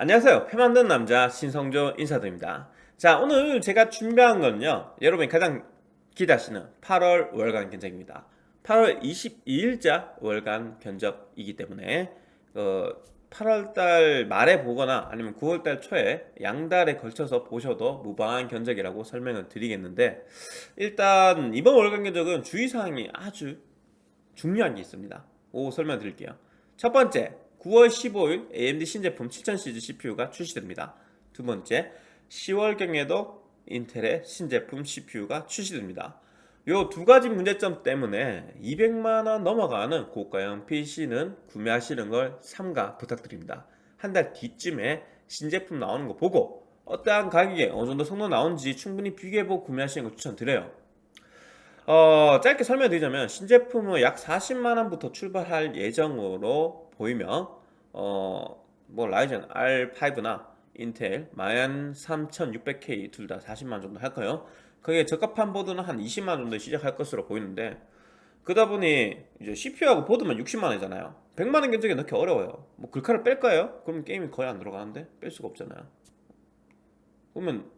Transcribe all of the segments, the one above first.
안녕하세요. 표 만드는 남자 신성조 인사드립니다. 자 오늘 제가 준비한 거는요. 여러분이 가장 기대하시는 8월 월간 견적입니다. 8월 22일자 월간 견적이기 때문에 어, 8월달 말에 보거나 아니면 9월달 초에 양달에 걸쳐서 보셔도 무방한 견적이라고 설명을 드리겠는데 일단 이번 월간 견적은 주의사항이 아주 중요한 게 있습니다. 오 설명 드릴게요. 첫 번째 9월 15일 AMD 신제품 7000시리즈 CPU가 출시됩니다. 두 번째, 10월경에도 인텔의 신제품 CPU가 출시됩니다. 요 두 가지 문제점 때문에 200만원 넘어가는 고가형 PC는 구매하시는 걸 삼가 부탁드립니다. 한 달 뒤쯤에 신제품 나오는 거 보고 어떠한 가격에 어느 정도 성능 나오는지 충분히 비교해보고 구매하시는 걸 추천드려요. 어, 짧게 설명드리자면 신제품은 약 40만원부터 출발할 예정으로 보이며 어, 뭐 라이젠 R5나 인텔 만 3600K 둘 다 40만 정도 할 거예요. 그게 적합한 보드는 한 20만 정도 시작할 것으로 보이는데 그러다 보니 이제 CPU하고 보드만 60만 원이잖아요. 100만 원 견적에 넣기 어려워요. 뭐 글카를 뺄까요? 그럼 게임이 거의 안 들어가는데 뺄 수가 없잖아요. 그러면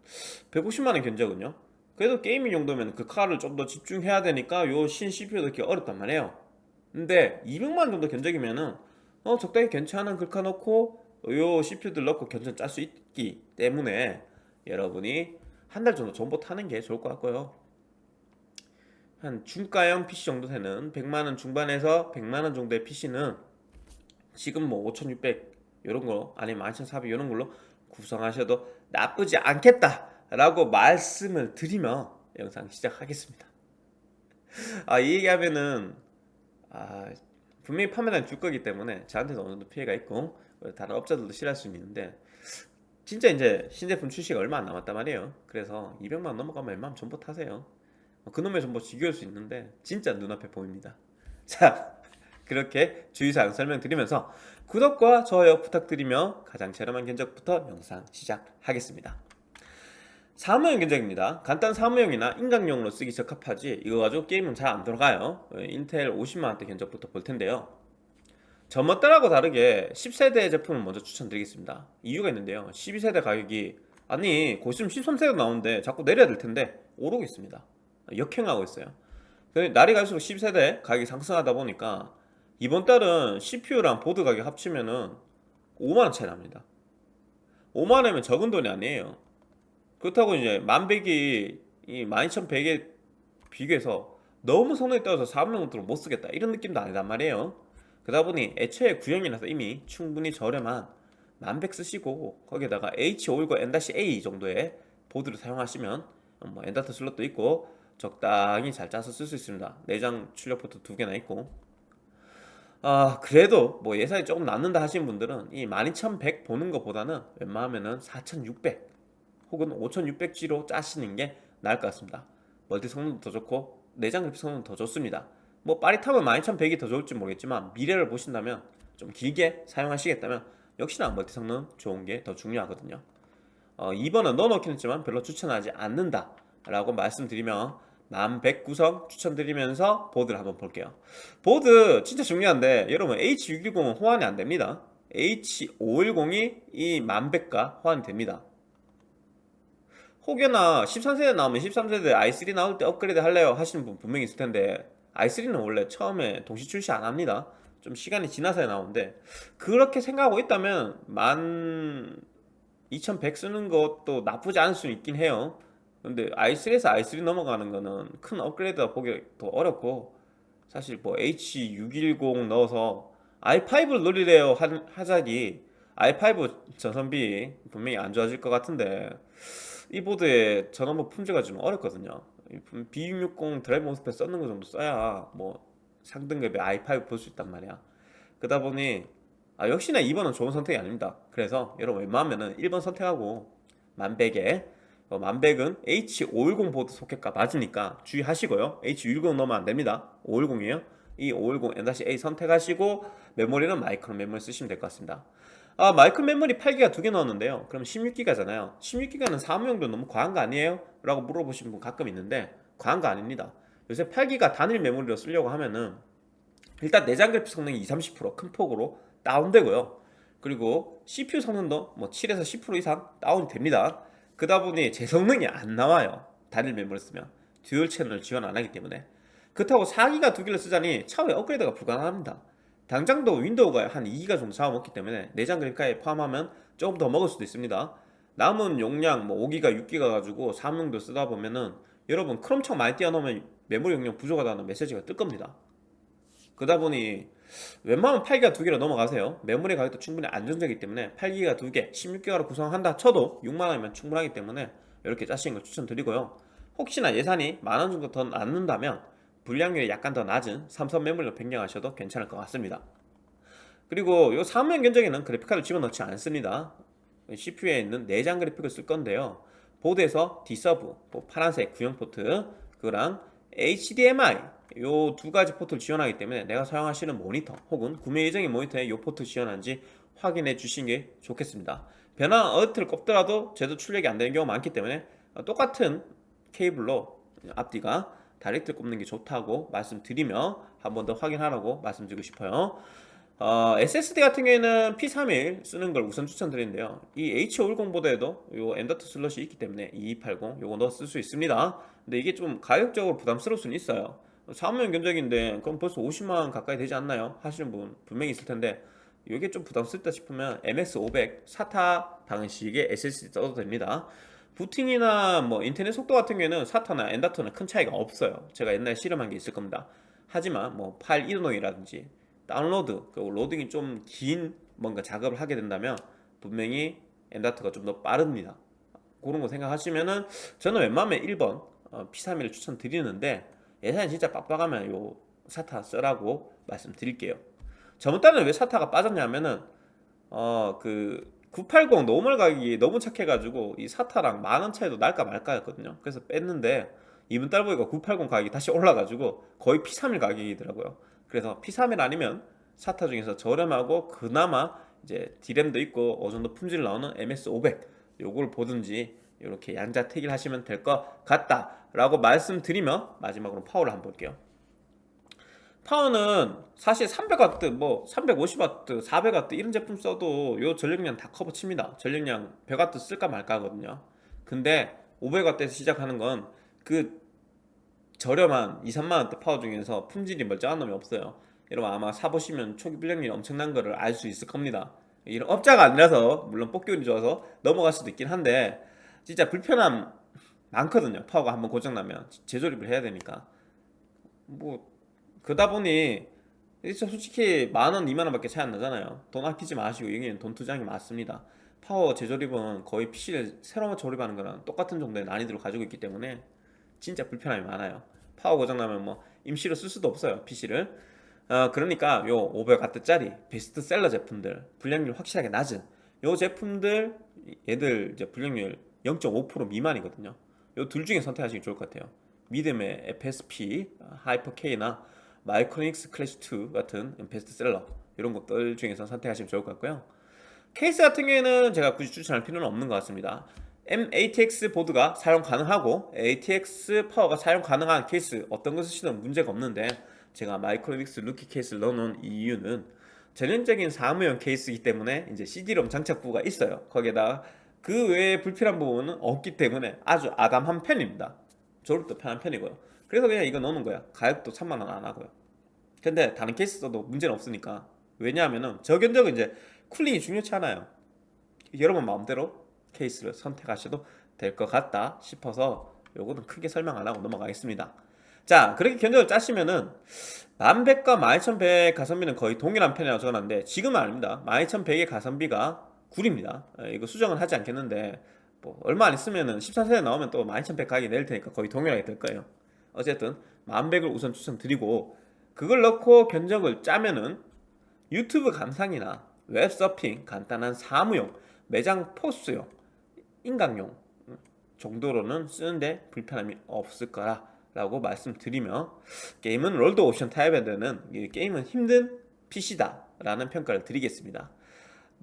150만 원 견적은요? 그래도 게이밍 정도면 그 카를 좀 더 집중해야 되니까 요 신 CPU 넣기 어렵단 말이에요. 근데 200만 원 정도 견적이면은 어 적당히 괜찮은 글카 넣고 요 CPU들 넣고 견적 짤수 있기 때문에 여러분이 한 달 정도 정보 타는 게 좋을 것 같고요. 한 중가형 PC 정도 되는 100만원 중반에서 100만원 정도의 PC는 지금 뭐 5600 이런 거 아니면 12400 이런 걸로 구성하셔도 나쁘지 않겠다 라고 말씀을 드리며 영상 시작하겠습니다. 아 이 얘기하면은 아 분명히 판매량 줄 거기 때문에 저한테도 어느 정도 피해가 있고 다른 업자들도 싫어할 수 있는데 진짜 이제 신제품 출시가 얼마 안 남았단 말이에요. 그래서 200만원 넘어가면 웬만하면 전부 타세요. 그놈의 정보 지겨울 수 있는데 진짜 눈앞에 보입니다. 자 그렇게 주의사항 설명드리면서 구독과 좋아요 부탁드리며 가장 저렴한 견적부터 영상 시작하겠습니다 사무용 견적입니다. 간단 사무용이나 인강용으로 쓰기 적합하지 이거 가지고 게임은 잘 안 들어가요. 인텔 50만원대 견적부터 볼 텐데요. 전번 달하고 다르게 10세대 제품을 먼저 추천드리겠습니다. 이유가 있는데요. 12세대 가격이 아니 곧 있으면 13세대 나오는데 자꾸 내려야 될 텐데 오르고 있습니다. 역행하고 있어요. 날이 갈수록 10세대 가격이 상승하다 보니까 이번 달은 CPU랑 보드 가격 합치면은 5만원 차이 납니다. 5만원이면 적은 돈이 아니에요 그렇다고 이제 만백이 이 12100에 비교해서 너무 성능이 떨어져서 400원으로 못 쓰겠다. 이런 느낌도 아니단 말이에요. 그러다 보니 애초에 구형이라서 이미 충분히 저렴한 만백 쓰시고 거기에다가 H510 N-A 정도의 보드를 사용하시면 뭐 M.2 슬롯도 있고 적당히 잘 짜서 쓸 수 있습니다. 내장 출력 포트 두 개나 있고. 아 그래도 뭐 예산이 조금 남는다 하시는 분들은 이 12100 보는 것보다는 웬만하면은 4600 혹은 5600G로 짜시는 게 나을 것 같습니다. 멀티 성능도 더 좋고 내장 그래픽 성능도 더 좋습니다. 뭐 빠릿하면 12100이 더 좋을지 모르겠지만 미래를 보신다면 좀 길게 사용하시겠다면 역시나 멀티 성능 좋은 게 더 중요하거든요. 어, 2번은 넣어놓긴 했지만 별로 추천하지 않는다 라고 말씀드리면 만100 구성 추천드리면서 보드를 한번 볼게요. 보드 진짜 중요한데 여러분 H610은 호환이 안됩니다. H510이 이 만100과 호환이 됩니다 혹여나 13세대 나오면 13세대 i3 나올 때 업그레이드 할래요 하시는 분 분명히 있을 텐데 i3는 원래 처음에 동시 출시 안 합니다. 좀 시간이 지나서야 나오는데 그렇게 생각하고 있다면 12100 쓰는 것도 나쁘지 않을 수 있긴 해요. 근데 i3에서 i3 넘어가는 거는 큰 업그레이드가 보기 더 어렵고 사실 뭐 H610 넣어서 i5를 노리래요 하자기 i5 전선비 분명히 안 좋아질 것 같은데 이 보드에 전원부 품질가 좀 어렵거든요. B660 드라이브 모스펫 썼는 거 정도 써야 뭐 상등급의 i5 볼 수 있단 말이야. 그러다 보니 아 역시나 2번은 좋은 선택이 아닙니다. 그래서 여러분 웬만하면 1번 선택하고 만백에 어, 만백은 H510 보드 소켓과 맞으니까 주의하시고요. H610 넣으면 안됩니다. 510이에요. 이 510 N-A 선택하시고 메모리는 마이크론 메모리 쓰시면 될 것 같습니다 아 마이크론 메모리 8기가 두 개 넣었는데요. 그럼 16기가잖아요. 16기가는 사무용도 너무 과한 거 아니에요? 라고 물어보시는 분 가끔 있는데 과한 거 아닙니다. 요새 8기가 단일 메모리로 쓰려고 하면은 일단 내장 그래픽 성능이 20, 30%큰 폭으로 다운되고요. 그리고 CPU 성능도 뭐 7에서 10% 이상 다운이 됩니다. 그다 보니 제 성능이 안 나와요. 단일 메모리를 쓰면. dual 채널을 지원 안 하기 때문에. 그렇다고 4기가 두 개를 쓰자니 차후에 업그레이드가 불가능합니다 당장도 윈도우가 한 2기가 정도 잡아먹기 때문에 내장 그래픽까지 포함하면 조금 더 먹을 수도 있습니다. 남은 용량 뭐 5기가 6기가 가지고 사무용도 쓰다 보면은 여러분 크롬청 많이 띄워놓으면 메모리 용량 부족하다는 메시지가 뜰 겁니다. 그러다 보니 웬만하면 8기가 두 개로 넘어가세요. 메모리 가격도 충분히 안정적이기 때문에 8기가 두개 16기가로 구성한다 쳐도 6만원이면 충분하기 때문에 이렇게 짜시는 걸 추천드리고요. 혹시나 예산이 만원 정도 더 남는다면 불량률이 약간 더 낮은 삼성 메모리로 변경하셔도 괜찮을 것 같습니다. 그리고 이 사무용 견적에는 그래픽카드 집어넣지 않습니다. CPU에 있는 내장 그래픽을 쓸 건데요. 보드에서 D-Sub, 뭐 파란색 구형 포트 그거랑 HDMI 요 두 가지 포트를 지원하기 때문에 내가 사용하시는 모니터 혹은 구매 예정인 모니터에 요 포트 지원한지 확인해 주시는 게 좋겠습니다. 변환 어댑터를 꼽더라도 제대로 출력이 안 되는 경우가 많기 때문에 똑같은 케이블로 앞뒤가 다이렉트 꼽는 게 좋다고 말씀드리며 한 번 더 확인하라고 말씀드리고 싶어요. 어, SSD 같은 경우에는 P31 쓰는 걸 우선 추천드리는데요. 이 H510 보드에도 요 M.2 슬롯이 있기 때문에 2280 요거 넣어 쓸 수 있습니다. 근데 이게 좀 가격적으로 부담스러울 수는 있어요. 사무용 견적인데 그럼 벌써 50만원 가까이 되지 않나요? 하시는 분 분명히 있을 텐데 이게 좀 부담스럽다 싶으면 MS500 사타 방식의 SSD 써도 됩니다 부팅이나 뭐 인터넷 속도 같은 경우에는 사타나 엔다터는 큰 차이가 없어요. 제가 옛날에 실험한 게 있을 겁니다. 하지만 뭐 파일 이동이라든지 다운로드 그리고 로딩이 좀 긴 뭔가 작업을 하게 된다면 분명히 엔다터가 좀 더 빠릅니다. 그런 거 생각하시면은 저는 웬만하면 1번 P31을 추천드리는데 예산이 진짜 빡빡하면 요 SATA 쓰라고 말씀드릴게요. 저번 달에 왜 SATA가 빠졌냐면은 어그 980 normal 가격이 너무 착해가지고 이 SATA랑 만원 차이도 날까 말까 였거든요. 그래서 뺐는데 이번 달 보니까 980 가격이 다시 올라가지고 거의 P31 가격이더라고요. 그래서 P31 아니면 사타 중에서 저렴하고 그나마 이제 디램도 있고 어느 정도 품질 나오는 MS500 요걸 보든지 이렇게 양자택일 하시면 될 것 같다 라고 말씀드리며 마지막으로 파워를 한번 볼게요 파워는 사실 300W, 뭐 350W, 400W 이런 제품 써도 요 전력량 다 커버 칩니다. 전력량 100W 쓸까 말까 하거든요. 근데 500W에서 시작하는 건 그 저렴한 2, 3만원대 파워 중에서 품질이 멀쩡한 놈이 없어요. 여러분 아마 사보시면 초기 불량률이 엄청난 거를 알 수 있을 겁니다. 이런 업자가 아니라서 물론 뽑기 운이 좋아서 넘어갈 수도 있긴 한데 진짜 불편함 많거든요. 파워가 한번 고장나면 재조립을 해야 되니까. 뭐 그러다 보니 솔직히 만원, 이만원 밖에 차이 안 나잖아요. 돈 아끼지 마시고 여기는 돈 투자하는 게 맞습니다. 파워 재조립은 거의 PC를 새로 조립하는 거랑 똑같은 정도의 난이도를 가지고 있기 때문에 진짜 불편함이 많아요. 파워 고장나면 뭐 임시로 쓸 수도 없어요 PC를. 어, 그러니까 요 500W짜리 베스트셀러 제품들 불량률 확실하게 낮은 요 제품들 얘들 이제 불량률 0.5% 미만이거든요. 요 둘 중에 선택하시기 좋을 것 같아요. 믿음의 FSP, 하이퍼K나 마이크로닉스 클래식2 같은 베스트셀러 이런 것들 중에서 선택하시면 좋을 것 같고요. 케이스 같은 경우에는 제가 굳이 추천할 필요는 없는 것 같습니다. M-ATX 보드가 사용 가능하고 ATX 파워가 사용 가능한 케이스 어떤 것을 쓰시든 문제가 없는데 제가 마이크로닉스 루키 케이스를 넣어놓은 이유는 전형적인 사무용 케이스이기 때문에 이제 CD롬 장착부가 있어요. 거기에다 그 외에 불필요한 부분은 없기 때문에 아주 아담한 편입니다. 조립도 편한 편이고요 그래서 그냥 이거 넣는 거야. 가격도 3만원 안 하고요. 근데 다른 케이스 써도 문제는 없으니까. 왜냐하면은 저견적은 이제 쿨링이 중요치 않아요. 여러분 마음대로 케이스를 선택하셔도 될 것 같다 싶어서 요거는 크게 설명 안 하고 넘어가겠습니다. 자 그렇게 견적을 짜시면은 1100과 12100 가성비는 거의 동일한 편이라고 적어놨는데 지금은 아닙니다. 12100의 가성비가 9입니다. 이거 수정은 하지 않겠는데 뭐 얼마 안 있으면은 13세대 나오면 또 12100 가격이 내릴 테니까 거의 동일하게 될 거예요 어쨌든 10100을 우선 추천드리고 그걸 넣고 견적을 짜면은 유튜브 감상이나 웹서핑, 간단한 사무용, 매장 포스용, 인강용 정도로는 쓰는데 불편함이 없을 거라 라고 말씀드리며 게임은 롤도 옵션 타협해야 되는 게임은 힘든 PC다 라는 평가를 드리겠습니다.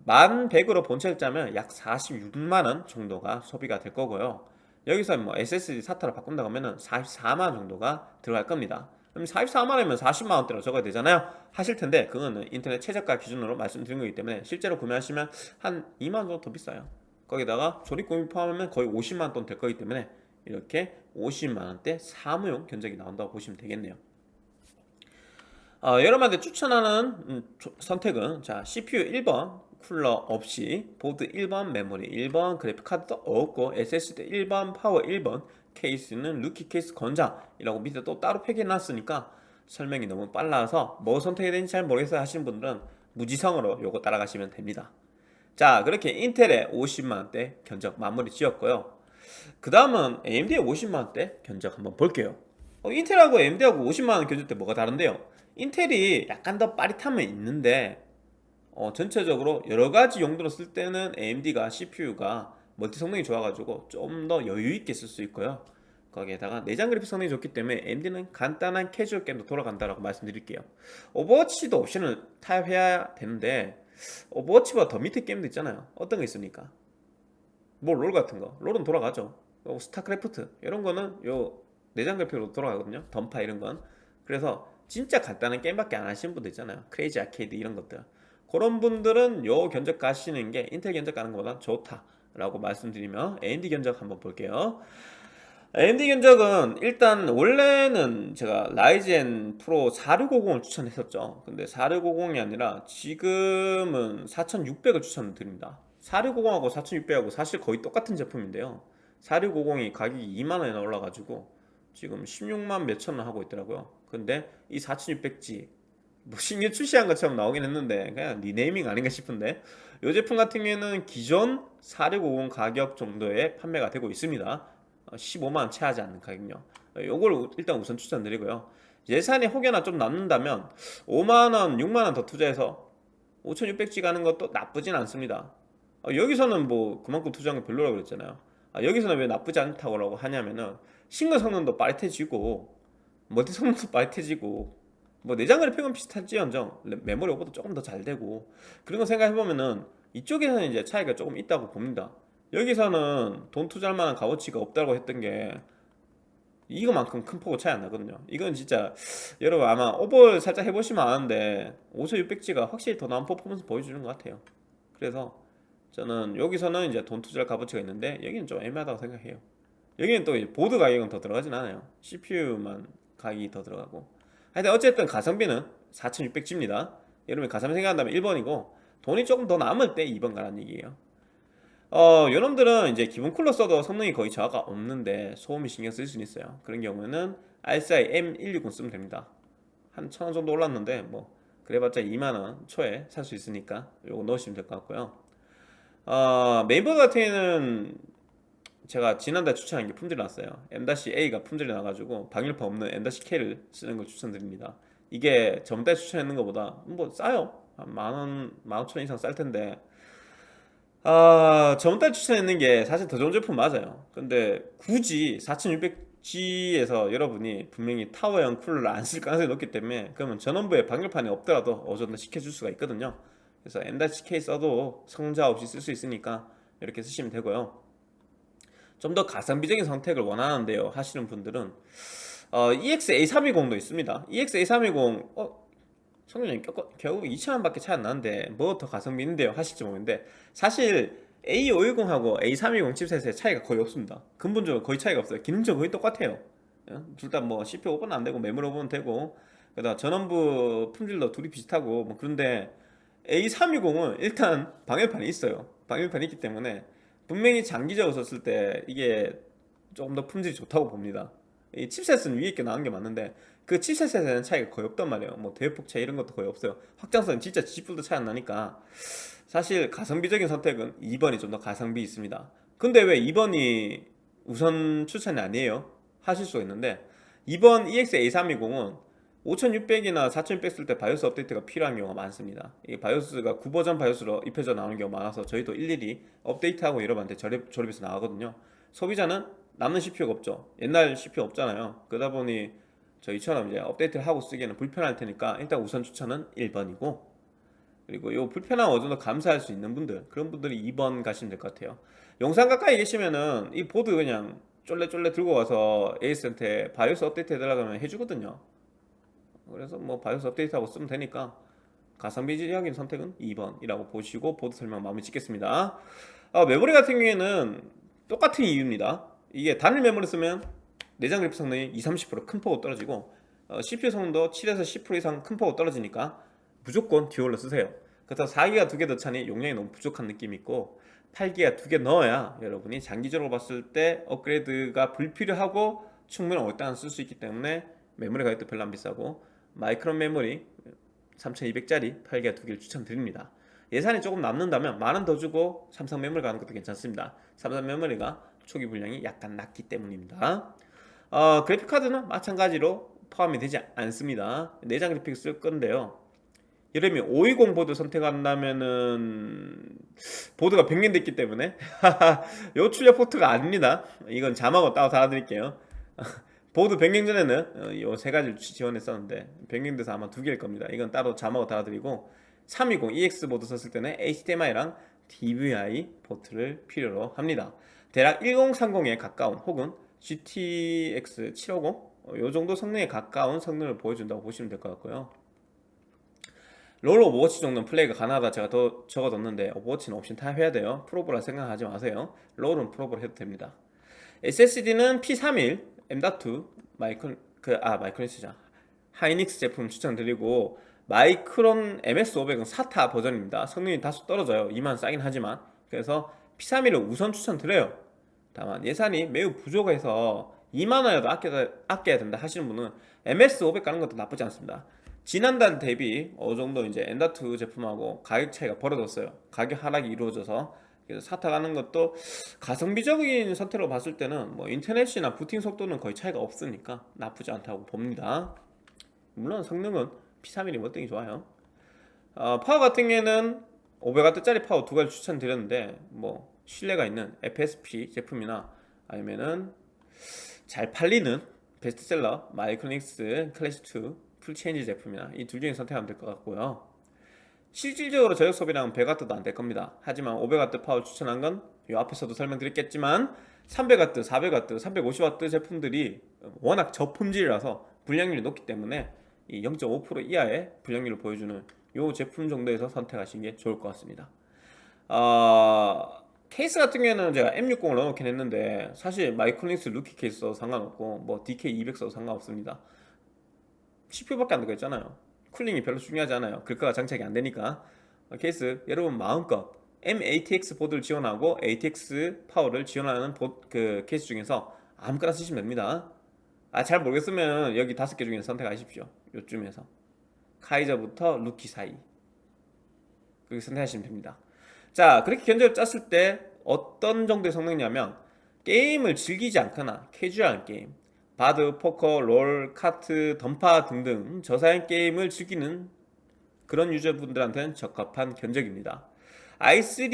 만 100으로 본체를 짜면 약 46만원 정도가 소비가 될 거고요 여기서 뭐 SSD SATA로 바꾼다고 하면 44만원 정도가 들어갈 겁니다. 그럼 44만원이면 40만원대로 적어야 되잖아요. 하실 텐데 그거는 인터넷 최저가 기준으로 말씀드린 거기 때문에 실제로 구매하시면 한 2만원 정도 더 비싸요. 거기다가 조립 공임 포함하면 거의 50만원 돈될 거기 때문에 이렇게 50만원대 사무용 견적이 나온다고 보시면 되겠네요. 어, 여러분한테 추천하는 음, 조- 선택은 자 CPU 1번 쿨러 없이 보드 1번 메모리 1번 그래픽카드도 없고 SSD 1번 파워 1번 케이스는 루키 케이스 권장이라고 밑에 또 따로 표기해 놨으니까 설명이 너무 빨라서 뭐 선택이 되는지 잘 모르겠어요 하시는 분들은 무지성으로 요거 따라가시면 됩니다. 자 그렇게 인텔의 50만원대 견적 마무리 지었고요. 그 다음은 AMD의 50만원대 견적 한번 볼게요. 어, 인텔하고 AMD하고 50만원 견적 때 뭐가 다른데요? 인텔이 약간 더 빠릿함은 있는데 어, 전체적으로 여러가지 용도로 쓸 때는 AMD가 CPU가 멀티 성능이 좋아가지고 좀 더 여유있게 쓸 수 있고요. 거기에다가 내장 그래픽 성능이 좋기 때문에 AMD는 간단한 캐주얼 게임도 돌아간다라고 말씀드릴게요. 오버워치도 옵션을 타협해야 되는데 오버워치보다 더 밑에 게임도 있잖아요. 어떤 거 있습니까? 뭐 롤 같은 거. 롤은 돌아가죠. 요 스타크래프트 이런 거는 요 내장 그래픽으로 돌아가거든요. 던파 이런 건. 그래서 진짜 간단한 게임밖에 안 하시는 분들 있잖아요. 크레이지 아케이드 이런 것들 그런 분들은 요 견적 가시는 게 인텔 견적 가는 것보다 좋다라고 말씀드리며 AMD 견적 한번 볼게요. AMD 견적은 일단 원래는 제가 라이젠 프로 4650을 추천했었죠. 근데 4650이 아니라 지금은 4600을 추천드립니다. 4650하고 4600하고 사실 거의 똑같은 제품인데요. 4650이 가격이 2만원이나 올라가지고 지금 16만 몇천 원 하고 있더라고요. 근데 이 4600G 뭐 신규 출시한 것처럼 나오긴 했는데 그냥 리네이밍 아닌가 싶은데 이 제품 같은 경우에는 기존 4650 가격 정도에 판매가 되고 있습니다. 15만원 채하지 않는 가격요. 요걸 일단 우선 추천드리고요. 예산이 혹여나 좀 남는다면 5만원 6만원 더 투자해서 5600G 가는 것도 나쁘진 않습니다. 어, 여기서는 뭐 그만큼 투자한 게 별로라고 그랬잖아요. 아, 여기서는 왜 나쁘지 않다고 하냐면은 싱글 성능도 빠릿해지고 멀티 성능도 빠릿해지고 뭐 내장 그래픽은 비슷할지언정. 메모리 오버도 조금 더 잘 되고. 그런 거 생각해보면은 이쪽에서는 이제 차이가 조금 있다고 봅니다. 여기서는 돈 투자할 만한 값어치가 없다고 했던 게 이거만큼 큰 폭으로 차이 안 나거든요. 이건 진짜 여러분 아마 오버 살짝 해보시면 아는데 5600G가 확실히 더 나은 퍼포먼스 보여주는 것 같아요. 그래서 저는 여기서는 이제 돈 투자할 값어치가 있는데 여기는 좀 애매하다고 생각해요. 여기는 또 보드 가격은 더 들어가진 않아요. CPU만 가격이 더 들어가고 하여튼 어쨌든 가성비는 4600G입니다. 여러분이 가성비 생각한다면 1번이고 돈이 조금 더 남을 때 2번 가라는 얘기예요. 어, 요놈들은 이제 기본 쿨러 써도 성능이 거의 저하가 없는데 소음이 신경 쓸 수는 있어요. 그런 경우에는 RCI M160 쓰면 됩니다. 한 1000원 정도 올랐는데 뭐 그래봤자 2만원 초에 살 수 있으니까 요거 넣으시면 될 것 같고요. 어, 메인보드 같은 경우에는 제가 지난달 추천한 게 품절이 났어요. M-A가 품절이 나가지고 방열판 없는 M-K를 쓰는 걸 추천드립니다. 이게 전달 추천했는 것보다 뭐 싸요. 한 만원, 만오천 이상 쌀 텐데. 아, 전달 추천했는 게 사실 더 좋은 제품 맞아요. 근데 굳이 4600G에서 여러분이 분명히 타워형 쿨러를 안 쓸 가능성이 높기 때문에 그러면 전원부에 방열판이 없더라도 어느 정도 시켜줄 수가 있거든요. 그래서 M-K 써도 성자 없이 쓸 수 있으니까 이렇게 쓰시면 되고요 좀 더 가성비적인 선택을 원하는데요. 하시는 분들은 어, EX-A320도 있습니다. EX-A320 어, 성능이 결국 2,000원 밖에 차이 안 나는데 뭐 더 가성비 있는데요? 하실지 모르겠는데 사실 A510하고 A320 칩셋의 차이가 거의 없습니다. 근본적으로 거의 차이가 없어요. 기능적으로 거의 똑같아요. 둘 다 뭐 CPU 오버는 안되고 메모리 오버는 되고 그다음 전원부 품질도 둘이 비슷하고 뭐 그런데 A320은 일단 방열판이 있어요. 방열판이 있기 때문에 분명히 장기적으로 썼을 때 이게 조금 더 품질이 좋다고 봅니다. 이 칩셋은 위에 있게 나온 게 맞는데 그 칩셋에는 차이가 거의 없단 말이에요. 뭐 대폭 차이 이런 것도 거의 없어요. 확장성은 진짜 지뿔도 차이 안 나니까 사실 가성비적인 선택은 2번이 좀 더 가성비 있습니다. 근데 왜 2번이 우선 추천이 아니에요? 하실 수가 있는데 2번 EX-A320은 5600이나 4600 쓸 때 바이오스 업데이트가 필요한 경우가 많습니다. 이 바이오스가 9버전 바이오스로 입혀져 나오는 경우가 많아서 저희도 일일이 업데이트하고 여러분한테 조립, 조립해서 나가거든요. 소비자는 남는 CPU가 없죠. 옛날 CPU 없잖아요. 그러다 보니 저희처럼 이제 업데이트를 하고 쓰기에는 불편할 테니까 일단 우선 추천은 1번이고 그리고 이 불편함 어느 정도 감수할 수 있는 분들 그런 분들이 2번 가시면 될 것 같아요. 용산 가까이 계시면은 이 보드 그냥 쫄래쫄래 들고 와서 AS한테 바이오스 업데이트 해달라고 하면 해주거든요 그래서 뭐 바이오스 업데이트하고 쓰면 되니까 가성비적인 선택은 2번이라고 보시고 보드 설명 마무리 짓겠습니다. 아, 메모리 같은 경우에는 똑같은 이유입니다. 이게 단일 메모리 쓰면 내장 그래픽 성능이 20, 30%큰 폭으로 떨어지고 어, CPU 성능도 7에서 10% 이상 큰 폭으로 떨어지니까 무조건 듀얼로 쓰세요. 그렇다고 4기가 두 개 꽂자니 용량이 너무 부족한 느낌이 있고 8기가 두 개 넣어야 여러분이 장기적으로 봤을 때 업그레이드가 불필요하고 충분히 오랫동안 쓸수 있기 때문에 메모리 가격도 별로 안 비싸고 마이크론 메모리 3200짜리 8기가 두 개를 추천드립니다. 예산이 조금 남는다면 만원 더 주고 삼성 메모리 가는 것도 괜찮습니다. 삼성 메모리가 초기 불량이 약간 낮기 때문입니다. 어, 그래픽카드는 마찬가지로 포함이 되지 않습니다. 내장 그래픽 쓸 건데요. 이름이 520 보드 선택한다면은 보드가 변경됐기 때문에 요 출력 포트가 아닙니다. 이건 자막으로 따로 달아드릴게요 보드 변경 전에는 요 세 가지를 지원했었는데 변경돼서 아마 두 개일 겁니다. 이건 따로 자막으로 달아드리고 320 EX 보드 썼을 때는 HDMI랑 DVI 포트를 필요로 합니다. 대략 1030에 가까운 혹은 GTX 750요 정도 성능에 가까운 성능을 보여준다고 보시면 될 것 같고요. 롤 오버워치 정도는 플레이가 가능하다 제가 더 적어뒀는데 오버워치는 옵션 타협해야 돼요. 프로브라 생각하지 마세요. 롤은 프로브로 해도 됩니다. SSD는 P31 M.2 마이크론 그아 마이크론이스자 하이닉스 제품 추천드리고 마이크론 MX500은 SATA 버전입니다. 성능이 다소 떨어져요. 2만 싸긴 하지만. 그래서 P31을 우선 추천드려요. 다만 예산이 매우 부족해서 2만원이라도 아껴야, 아껴야 된다 하시는 분은 MX500 가는 것도 나쁘지 않습니다. 지난달 대비 어느 정도 이제 M.2 제품하고 가격 차이가 벌어졌어요. 가격 하락이 이루어져서 그래서 SATA 가는 것도 가성비적인 선택으로 봤을 때는 뭐 인터넷이나 부팅 속도는 거의 차이가 없으니까 나쁘지 않다고 봅니다. 물론 성능은 P31이 월등히 좋아요. 어, 파워 같은 경우에는 500W짜리 파워 두 가지 추천드렸는데 뭐 신뢰가 있는 FSP 제품이나 아니면은 잘 팔리는 베스트셀러 마이크로닉스 클래시2 풀체인지 제품이나 이 둘 중에 선택하면 될 것 같고요 실질적으로 전력 소비량은 100W도 안 될 겁니다. 하지만 500W 파워 추천한 건 이 앞에서도 설명드렸겠지만 300W, 400W, 350W 제품들이 워낙 저품질이라서 불량률이 높기 때문에 이 0.5% 이하의 불량률을 보여주는 이 제품 정도에서 선택하시는 게 좋을 것 같습니다. 어... 케이스 같은 경우에는 제가 M60을 넣어놓긴 했는데 사실 마이크로닉스 루키 케이스 도 상관없고 뭐 DK200 써도 상관없습니다. CPU밖에 안 들어있잖아요 쿨링이 별로 중요하지 않아요. 글카가 장착이 안 되니까. 케이스 여러분 마음껏 M-ATX 보드를 지원하고 ATX 파워를 지원하는 보, 그 케이스 중에서 아무거나 쓰시면 됩니다. 아 잘 모르겠으면 여기 다섯 개 중에 선택하십시오. 요쯤에서. 카이저부터 루키 사이. 그렇게 선택하시면 됩니다. 자 그렇게 견적을 짰을 때 어떤 정도의 성능이냐면 게임을 즐기지 않거나 캐주얼한 게임 바둑, 포커, 롤, 카트, 던파 등등 저사양 게임을 즐기는 그런 유저분들한테는 적합한 견적입니다. i3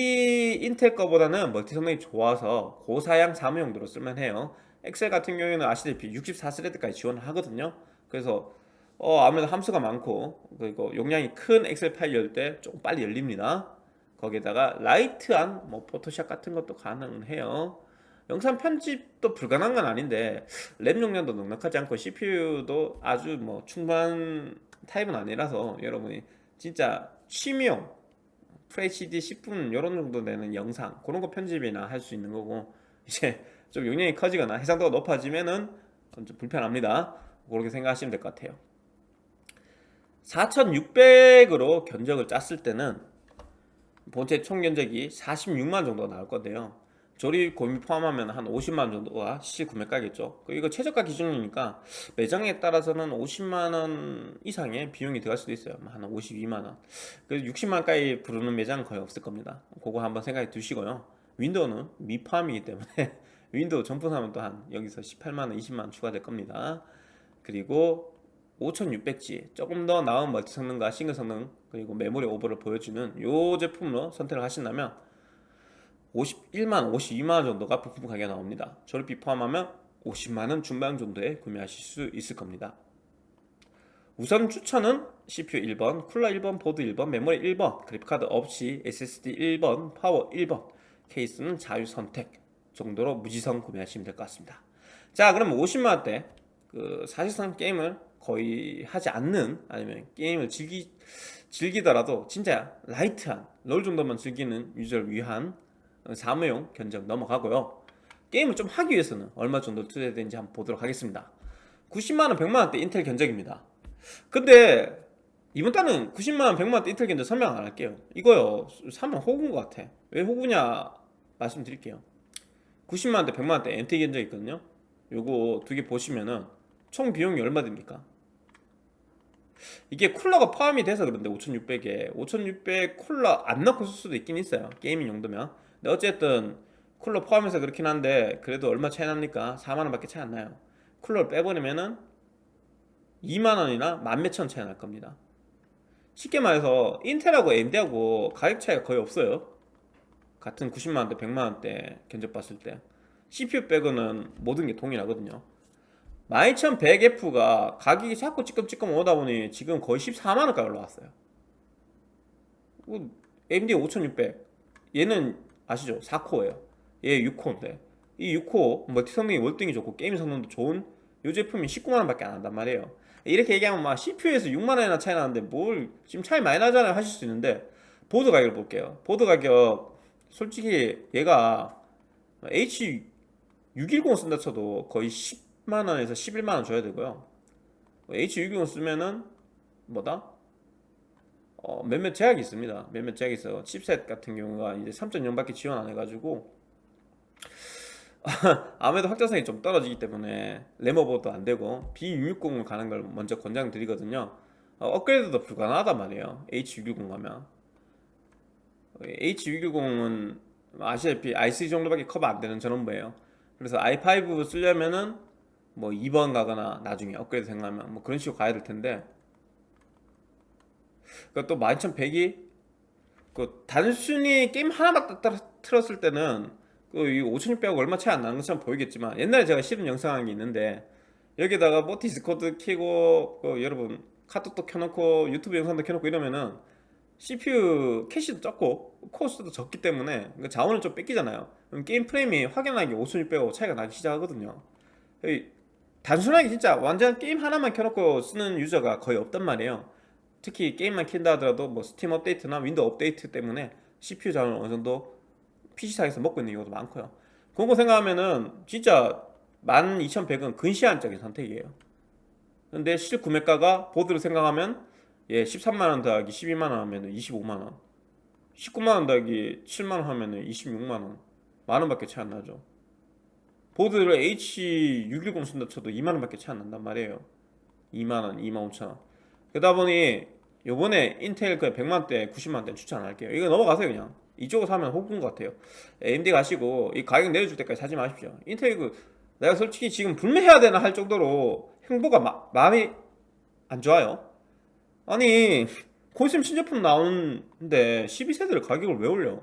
인텔 거보다는 멀티 성능이 좋아서 고사양 사무용도로 쓸만해요. 엑셀 같은 경우에는 아시다시피 64스레드까지 지원하거든요. 그래서 어, 아무래도 함수가 많고 그리고 용량이 큰 엑셀 파일 열 때 조금 빨리 열립니다. 거기에다가 라이트한 뭐 포토샵 같은 것도 가능해요 영상 편집도 불가능한 건 아닌데 램 용량도 넉넉하지 않고 CPU도 아주 뭐 충분한 타입은 아니라서 여러분이 진짜 취미용 FHD 10분 이런 정도 되는 영상 그런 거 편집이나 할 수 있는 거고 이제 좀 용량이 커지거나 해상도가 높아지면은 좀 불편합니다. 그렇게 생각하시면 될 것 같아요. 4600으로 견적을 짰을 때는 본체 총 견적이 46만 정도 나올 건데요 조립 고민 포함하면 한 50만 정도가 실 구매가겠죠. 이거 최저가 기준이니까 매장에 따라서는 50만원 이상의 비용이 들어갈 수도 있어요. 한 52만원. 그래서 60만원까지 부르는 매장은 거의 없을 겁니다. 그거 한번 생각해 두시고요. 윈도우는 미포함이기 때문에 윈도우 정품 사면 또 한 여기서 18만원 20만원 추가될 겁니다. 그리고 5600G 조금 더 나은 멀티 성능과 싱글 성능 그리고 메모리 오버를 보여주는 이 제품으로 선택을 하신다면 51만 52만원 정도가 부품 가격이 나옵니다. 조립비 포함하면 50만원 중반 정도에 구매하실 수 있을 겁니다. 우선 추천은 CPU 1번, 쿨러 1번, 보드 1번, 메모리 1번, 그래픽카드 없이 SSD 1번, 파워 1번 케이스는 자유 선택 정도로 무지성 구매하시면 될 것 같습니다. 자 그럼 50만원대 그 사실상 게임을 거의 하지 않는 아니면 게임을 즐기 즐기더라도 진짜 라이트한 롤 정도만 즐기는 유저를 위한 사무용 견적 넘어가고요. 게임을 좀 하기 위해서는 얼마 정도 투자해야 되는지 한번 보도록 하겠습니다. 90만원, 100만원대 인텔 견적입니다. 근데 이번 달은 90만원, 100만원대 인텔 견적 설명 안 할게요. 이거요, 사면 호구인 것 같아. 왜 호구냐 말씀드릴게요. 90만원대, 100만원대 MT 견적 있거든요. 요거 두 개 보시면은 총 비용이 얼마 됩니까? 이게 쿨러가 포함이 돼서 그런데 5600에 5600 쿨러 안 넣고 쓸 수도 있긴 있어요 게이밍 용도면 근데 어쨌든 쿨러 포함해서 그렇긴 한데 그래도 얼마 차이 납니까? 4만원 밖에 차이 안 나요. 쿨러를 빼버리면은 2만원이나 만 몇천 차이 날 겁니다. 쉽게 말해서 인텔하고 AMD하고 가격 차이가 거의 없어요. 같은 90만원대 100만원대 견적 봤을 때. CPU 빼고는 모든 게 동일하거든요. 12100F가 가격이 자꾸 찌끔찌끔 오다 보니 지금 거의 14만원까지 올라왔어요. AMD 5600 얘는 아시죠? 4코어예요. 얘 6코어인데. 이 6코어 멀티 성능이 월등히 좋고 게임 성능도 좋은 이 제품이 19만원 밖에 안 한단 말이에요. 이렇게 얘기하면 막 CPU에서 6만원이나 차이 나는데 뭘 지금 차이 많이 나잖아요. 하실 수 있는데 보드 가격을 볼게요. 보드 가격 솔직히 얘가 H610 쓴다 쳐도 거의 10만원에서 11만원 줘야 되고요. H610 쓰면은 뭐다? 어, 몇몇 제약이 있습니다. 몇몇 제약이 있어요. 칩셋 같은 경우가 이제 3.0밖에 지원 안 해가지고 아무래도 확장성이 좀 떨어지기 때문에 레모버도 안 되고 B660을 가는 걸 먼저 권장드리거든요. 어, 업그레이드도 불가능하단 말이에요. H610 가면. H610은 아시다시피 i3 정도밖에 커버 안 되는 전원부예요. 그래서 i5 쓰려면은 뭐 2번 가거나 나중에 업그레이드 생각하면 뭐 그런 식으로 가야 될 텐데 그또 12100이 그 단순히 게임 하나만 딱 틀었을 때는 그이 5600하고 얼마 차이 안 나는 것처럼 보이겠지만 옛날에 제가 실은 영상이 있는데 여기다가 뭐 디스코드 키고 그 여러분 카톡도 켜놓고 유튜브 영상도 켜놓고 이러면은 CPU 캐시도 적고 코어 수도 적기 때문에 그 자원을 좀 뺏기잖아요. 그럼 게임 프레임이 확연하게 5600하고 차이가 나기 시작하거든요. 단순하게 진짜 완전 게임 하나만 켜놓고 쓰는 유저가 거의 없단 말이에요 특히 게임만 킨다 하더라도 뭐 스팀 업데이트나 윈도우 업데이트 때문에 CPU 자원을 어느 정도 PC상에서 먹고 있는 경우도 많고요. 그런 거 생각하면은 진짜 12100은 근시안적인 선택이에요. 근데 실 구매가가 보드를 생각하면 예 13만원 더하기 12만원 하면 은 25만원 19만원 더하기 7만원 하면 은 26만원 만원밖에 차이 안 나죠. 보드를 H610 쓴다 쳐도 2만원밖에 차이 안 난단 말이에요. 2만원, 2만 5천원. 그러다 보니 요번에 인텔 그 100만원대, 90만원대 추천 안 할게요. 이거 넘어가세요 그냥. 이쪽으로 사면 호구인 것 같아요. AMD 가시고 이 가격 내려줄 때까지 사지 마십시오. 인텔 그 내가 솔직히 지금 불매해야 되나 할 정도로 행보가 마, 마음이 안 좋아요. 아니 곧 있으면 신제품 나오는데 12세대를 가격을 왜 올려?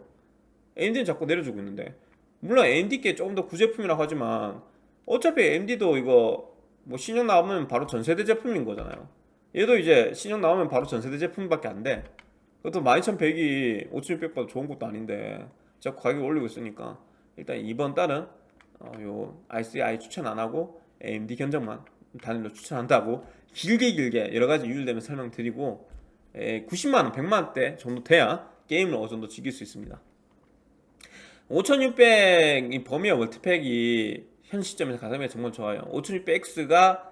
AMD는 자꾸 내려주고 있는데. 물론 AMD께 조금 더 구제품이라고 하지만 어차피 AMD도 이거 뭐 신형 나오면 바로 전세대 제품인 거잖아요 얘도 이제 신형 나오면 바로 전세대 제품밖에 안돼. 그것도 12100이 5600보다 좋은 것도 아닌데 자꾸 가격 올리고 있으니까 일단 이번 달은 어, 요 i3, i 추천 안하고 AMD 견적만 단일로 추천한다고 길게 길게 여러가지 이유를 대면 설명드리고 90만원, 100만원대 정도 돼야 게임을 어느 정도 즐길 수 있습니다. 5600 이 범위와 멀티팩이 현 시점에서 가성비가 정말 좋아요. 5600X가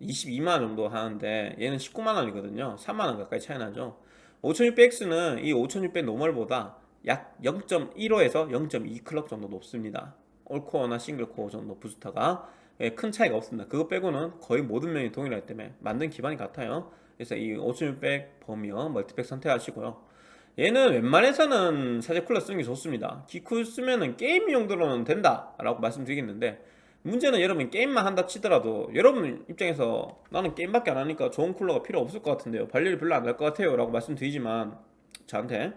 22만원 정도 하는데 얘는 19만원이거든요. 3만원 가까이 차이 나죠. 5600X는 이 5600 노멀보다 약 0.15에서 0.2 클럭 정도 높습니다. 올코어나 싱글코어 정도 부스터가 예, 큰 차이가 없습니다. 그거 빼고는 거의 모든 면이 동일하기 때문에 만든 기반이 같아요. 그래서 이 5600 버미어 멀티팩 선택하시고요. 얘는 웬만해서는 사제 쿨러 쓰는 게 좋습니다. 기쿨 쓰면은 게임 용도로는 된다 라고 말씀드리겠는데 문제는 여러분 게임만 한다 치더라도 여러분 입장에서 나는 게임밖에 안 하니까 좋은 쿨러가 필요 없을 것 같은데요. 발열이 별로 안 날 것 같아요 라고 말씀드리지만 저한테.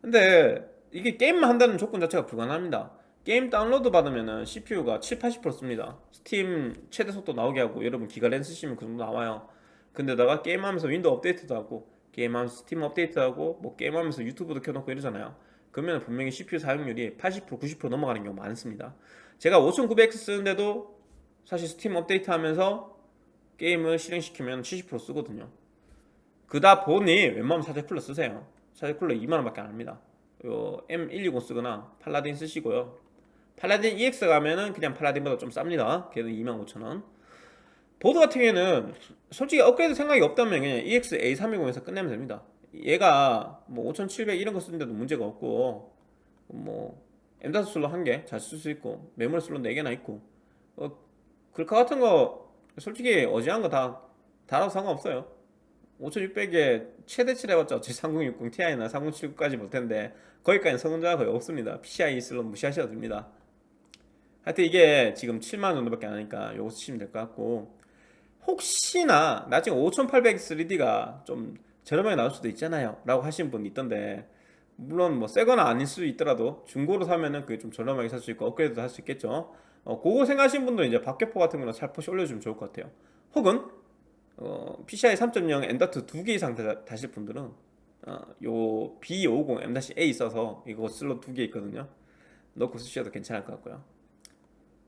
근데 이게 게임만 한다는 조건 자체가 불가능합니다. 게임 다운로드 받으면은 CPU가 7, 80% 씁니다. 스팀 최대 속도 나오게 하고 여러분 기가 랜 쓰시면 그 정도 나와요. 근데다가 게임하면서 윈도우 업데이트도 하고 게임하면서 스팀 업데이트도 하고 뭐 게임하면서 유튜브도 켜놓고 이러잖아요. 그러면 분명히 CPU 사용률이 80% 90% 넘어가는 경우 많습니다 제가 5900X 쓰는데도 사실 스팀 업데이트 하면서 게임을 실행시키면 70% 쓰거든요. 그다 보니 웬만하면 사제 쿨러 쓰세요. 사제 쿨러 2만원 밖에 안 합니다. 요 M120 쓰거나 팔라딘 쓰시고요. 팔라딘 EX 가면은 그냥 팔라딘보다 좀 쌉니다. 걔는 25,000원. 보드 같은 경우에는 솔직히 업그레이드 생각이 없다면 그냥 EX A320에서 끝내면 됩니다. 얘가 뭐 5700 이런 거 쓰는데도 문제가 없고 뭐 M.2 슬롯 한개 잘 쓸 수 있고 메모리 슬롯 4개나 있고. 어, 글카 같은 거 솔직히 어지한 거 다 달아도 상관없어요. 5600에 최대치 해봤자 어차피 3060 Ti나 3079까지 못텐데 거기까지는 성능자가 거의 없습니다. PCI 슬롯 무시하셔도 됩니다. 하여튼 이게 지금 7만원 정도밖에 안 하니까 요거 쓰시면 될 것 같고. 혹시나 나중에 5800 3D가 좀 저렴하게 나올 수도 있잖아요. 라고 하시는 분이 있던데 물론 뭐 새거나 아닐 수 있더라도 중고로 사면은 그게 좀 저렴하게 살 수 있고 업그레이드도 할 수 있겠죠. 어, 그거 생각하시는 분들은 이제 박격포 같은 거는 살포시 올려주면 좋을 것 같아요. 혹은 어, PCI 3.0 M.2 두개 이상 다, 다실 분들은 어, 요 B50 M-A 있어서 이거 슬롯 두 개 있거든요. 넣고 쓰셔도 괜찮을 것 같고요.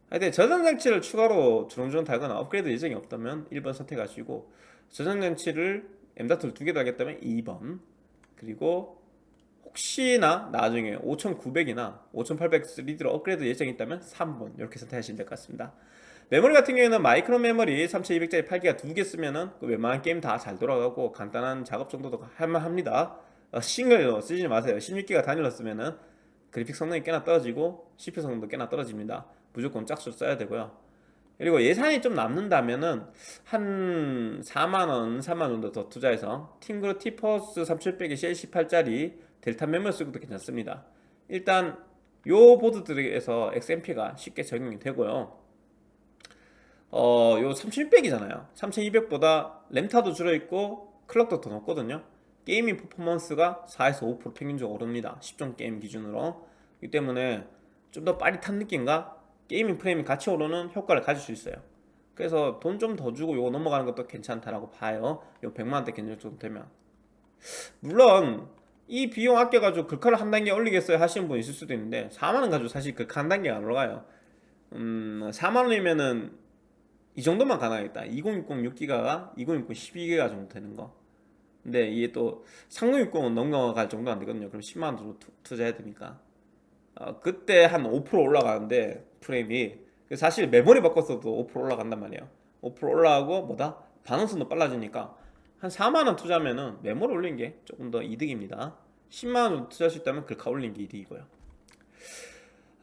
하여튼 저장장치를 추가로 주렁주렁 달거나 업그레이드 예정이 없다면 1번 선택하시고 저장장치를 M.2를 두개 달겠다면 2번 그리고 혹시나 나중에 5900이나 5800 3D로 업그레이드 예정이 있다면 3번 이렇게 선택하시면 될 것 같습니다. 메모리 같은 경우에는 마이크론 메모리 3200짜리 8기가 두 개 쓰면은 그 웬만한 게임 다 잘 돌아가고 간단한 작업 정도도 할만합니다. 어, 싱글로 쓰지 마세요. 16기가 단일로 쓰면은 그래픽 성능이 꽤나 떨어지고 CPU 성능도 꽤나 떨어집니다. 무조건 짝수 써야 되고요. 그리고 예산이 좀 남는다면은 한 4만원, 3만원 정도 더 투자해서 팀그룹 티포스 3700의 CL18짜리 델타 메모리 쓰셔도 괜찮습니다. 일단 요 보드들에서 XMP가 쉽게 적용이 되고요. 어, 요 3600이잖아요. 3200보다 램타도 줄어있고 클럭도 더 높거든요. gaming 퍼포먼스가 4에서 5% 평균적으로 오릅니다. 10종 게임 기준으로. 이 때문에 좀 더 빠릿한 느낌과 gaming 프레임이 같이 오르는 효과를 가질 수 있어요. 그래서 돈 좀 더 주고 요거 넘어가는 것도 괜찮다라고 봐요. 요 100만원대 견적 정도 되면. 물론 이 비용 아껴가지고 글카를 한 단계 올리겠어요 하시는 분 있을 수도 있는데 4만원 가지고 사실 글카 한 단계가 안 올라가요. 음 4만원이면은 이 정도만 가능하겠다. 2060 6기가가 2060 12기가 정도 되는 거. 근데 이게 또 3060은 넘어갈 정도 안 되거든요. 그럼 10만원 정도 투, 자해야 되니까? 어, 그때 한 5% 올라가는데 프레임이 사실 메모리 바꿨어도 5% 올라간단 말이에요. 5% 올라가고 뭐다? 반응성도 빨라지니까 한 4만원 투자하면은 메모를 올린 게 조금 더 이득입니다. 10만원 투자할 수 있다면 글카 올린 게 이득이고요.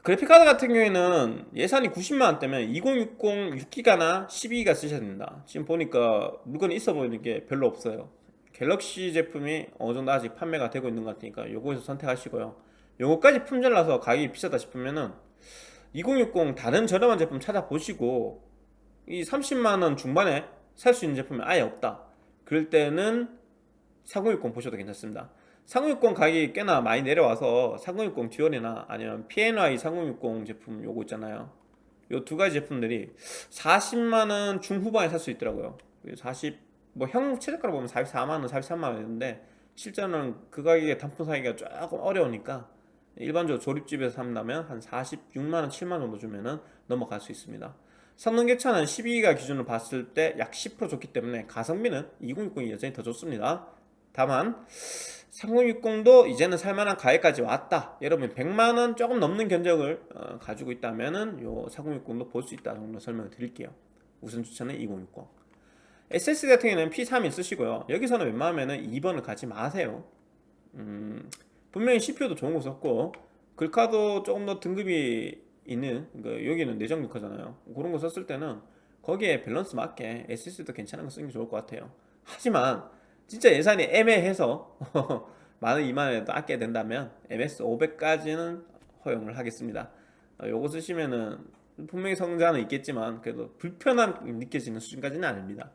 그래픽카드 같은 경우에는 예산이 90만원대면 2060 6기가나 12기가 쓰셔야 됩니다. 지금 보니까 물건이 있어 보이는 게 별로 없어요. 갤럭시 제품이 어느정도 아직 판매가 되고 있는 것 같으니까 요거에서 선택하시고요. 요거까지 품절나서 가격이 비싸다 싶으면은 2060 다른 저렴한 제품 찾아보시고 이 30만원 중반에 살 수 있는 제품이 아예 없다 그럴 때는 4060 보셔도 괜찮습니다. 3060 가격이 꽤나 많이 내려와서 3060 듀얼이나 아니면 PNY 3060 제품 요거 있잖아요. 요 두 가지 제품들이 40만원 중후반에 살 수 있더라고요. 40, 뭐 형 최저가로 보면 44만원, 43만원인데 실제로는 그 가격에 단품 사기가 조금 어려우니까 일반적으로 조립집에서 산다면 한 46만원, 7만원 정도 주면은 넘어갈 수 있습니다 성능계차는 12기가 기준으로 봤을 때 약 10% 좋기 때문에 가성비는 2060이 여전히 더 좋습니다. 다만 3060도 이제는 살만한 가격까지 왔다. 여러분 100만원 조금 넘는 견적을 어, 가지고 있다면 요 3060도 볼 수 있다 정도 설명을 드릴게요. 우선 추천은 2060 SSD 같은 경우에는 P31 쓰시고요. 여기서는 웬만하면 2번을 가지 마세요. 음, 분명히 CPU도 좋은 거 썼고 글카도 조금 더 등급이 있는 그 여기는 내장 글카잖아요. 그런 거 썼을 때는 거기에 밸런스 맞게 SSD도 괜찮은 거 쓰는 게 좋을 것 같아요. 하지만 진짜 예산이 애매해서 만원 2만원에도 아껴야 된다면 MS500까지는 허용을 하겠습니다. 어, 요거 쓰시면은 분명히 성장은 있겠지만 그래도 불편함 느껴지는 수준까지는 아닙니다.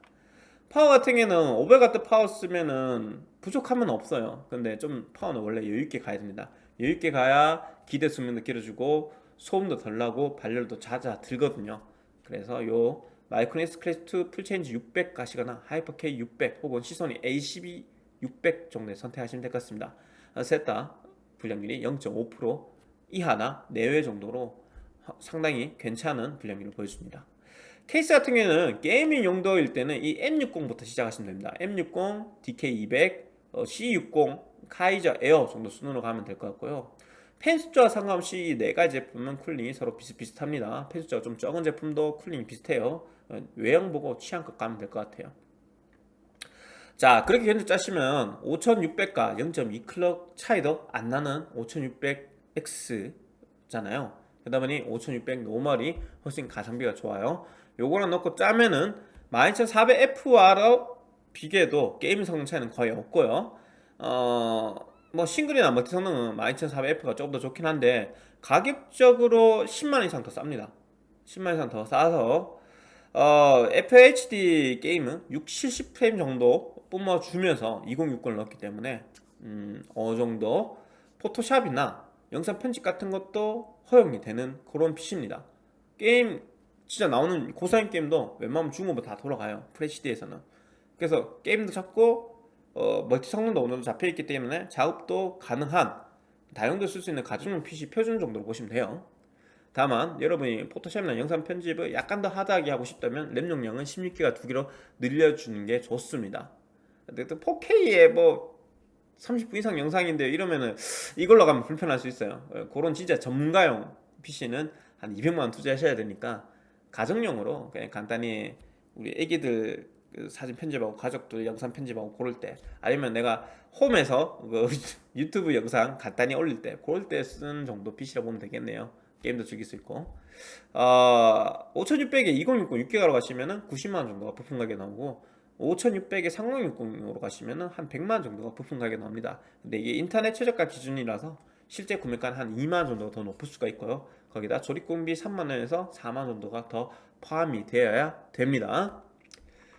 파워 같은 경우에는 500W 파워 쓰면은 부족함은 없어요. 근데 좀 파워는 원래 여유있게 가야 됩니다. 여유있게 가야 기대 수명도 길어지고 소음도 덜 나고 발열도 잦아 들거든요 그래서 요 마이크로닉스 클래스2 풀체인지 600 가시거나 하이퍼 K 600 혹은 시소닉 A12 600 정도에 선택하시면 될 것 같습니다 셋 다 불량률이 0.5% 이하나 내외 정도로 상당히 괜찮은 불량률을 보여줍니다 케이스 같은 경우에는 gaming 용도일 때는 이 M60부터 시작하시면 됩니다. M60, DK200, 어, C60, 카이저 에어 정도 순으로 가면 될 것 같고요. 팬 숫자와 상관없이 이 네 가지 제품은 쿨링이 서로 비슷비슷합니다. 팬 숫자가 좀 적은 제품도 쿨링이 비슷해요. 어, 외형 보고 취향껏 가면 될 것 같아요. 자 그렇게 견적 짜시면 5600과 0.2 클럭 차이도 안 나는 5600X 잖아요. 그러다 보니 5600 normal이 훨씬 가성비가 좋아요. 요거랑 넣고 짜면은 12400F와로 비교해도 게임 성능 차이는 거의 없고요. 어, 뭐 싱글이나 멀티 성능은 12400F가 조금 더 좋긴 한데 가격적으로 10만 이상 더 쌉니다. 10만 이상 더 싸서 어, FHD 게임은 6, 70프레임 정도 뿜어주면서 2060을 넣었기 때문에 음, 어느 정도 포토샵이나 영상 편집 같은 것도 허용이 되는 그런 PC입니다. 게임 진짜 나오는 고사양 게임도 웬만하면 중국어 다 돌아가요. FHD에서는. 그래서 게임도 잡고 어, 멀티 성능도 어느 정도 잡혀있기 때문에 작업도 가능한 다용도 쓸 수 있는 가정용 PC 표준 정도로 보시면 돼요. 다만 여러분이 포토샵이나 영상 편집을 약간 더 하드하게 하고 싶다면 램 용량은 16기가 두 개로 늘려주는 게 좋습니다. 근데 또 4K에 뭐 30분 이상 영상인데 이러면은 이걸로 가면 불편할 수 있어요. 어, 그런 진짜 전문가용 PC는 한 200만 원 투자하셔야 되니까 가정용으로 그냥 간단히 우리 애기들 그 사진 편집하고 가족들 영상 편집하고 고를 때 아니면 내가 홈에서 그 유튜브 영상 간단히 올릴 때 그럴 때 쓰는 정도 PC라 보면 되겠네요. 게임도 즐길 수 있고. 어, 5600에 2060 6기가로 가시면은 90만원 정도가 부품 가격에 나오고 5600에 3060으로 가시면은 한 100만원 정도가 부품 가격에 나옵니다. 근데 이게 인터넷 최저가 기준이라서 실제 구매가는 한 2만원 정도가 더 높을 수가 있고요. 거기다 조립 공임비 3만원에서 4만원 정도가 더 포함이 되어야 됩니다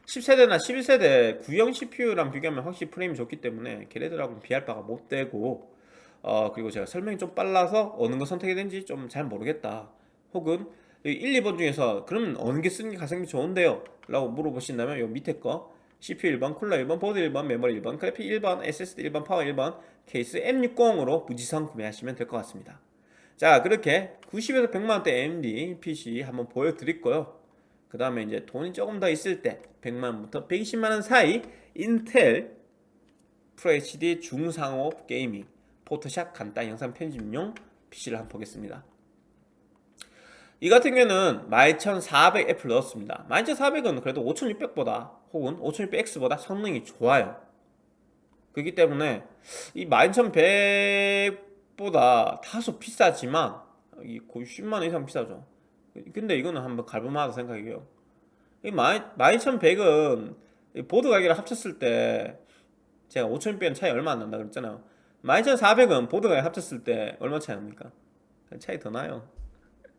10세대나 11세대 구형 CPU랑 비교하면 확실히 프레임이 좋기 때문에 걔네들하고는 비할 바가 못 되고 어 그리고 제가 설명이 좀 빨라서 어느 거 선택이 된지 좀 잘 모르겠다. 혹은 1, 2번 중에서 그러면 어느 게 쓰는 게 가성비 좋은데요? 라고 물어보신다면 요 밑에 거. CPU 1번, 쿨러 1번, 보드 1번, 메모리 1번, 그래픽 1번, SSD 1번, 파워 1번 케이스 M60으로 무지성 구매하시면 될 것 같습니다. 자 그렇게 90에서 100만원대 AMD PC 한번 보여드릴 거요 그 다음에 이제 돈이 조금 더 있을 때 100만원부터 120만원 사이 인텔 FHD 중상업 게이밍 포토샵 간단 영상 편집용 PC를 한번 보겠습니다. 이 같은 경우는 12400F를 넣었습니다. 12400은 그래도 5600보다 혹은 5600X보다 성능이 좋아요. 그렇기 때문에 이 12100보다 다소 비싸지만 이 거의 10만원 이상 비싸죠 근데 이거는 한번 갈볼만하다 생각이에요 이 12100은 보드 가격을 합쳤을 때 제가 5600은 차이 얼마 안 난다 그랬잖아요. 12400은 보드 가격 합쳤을 때 얼마 차이 납니까? 차이 더 나요.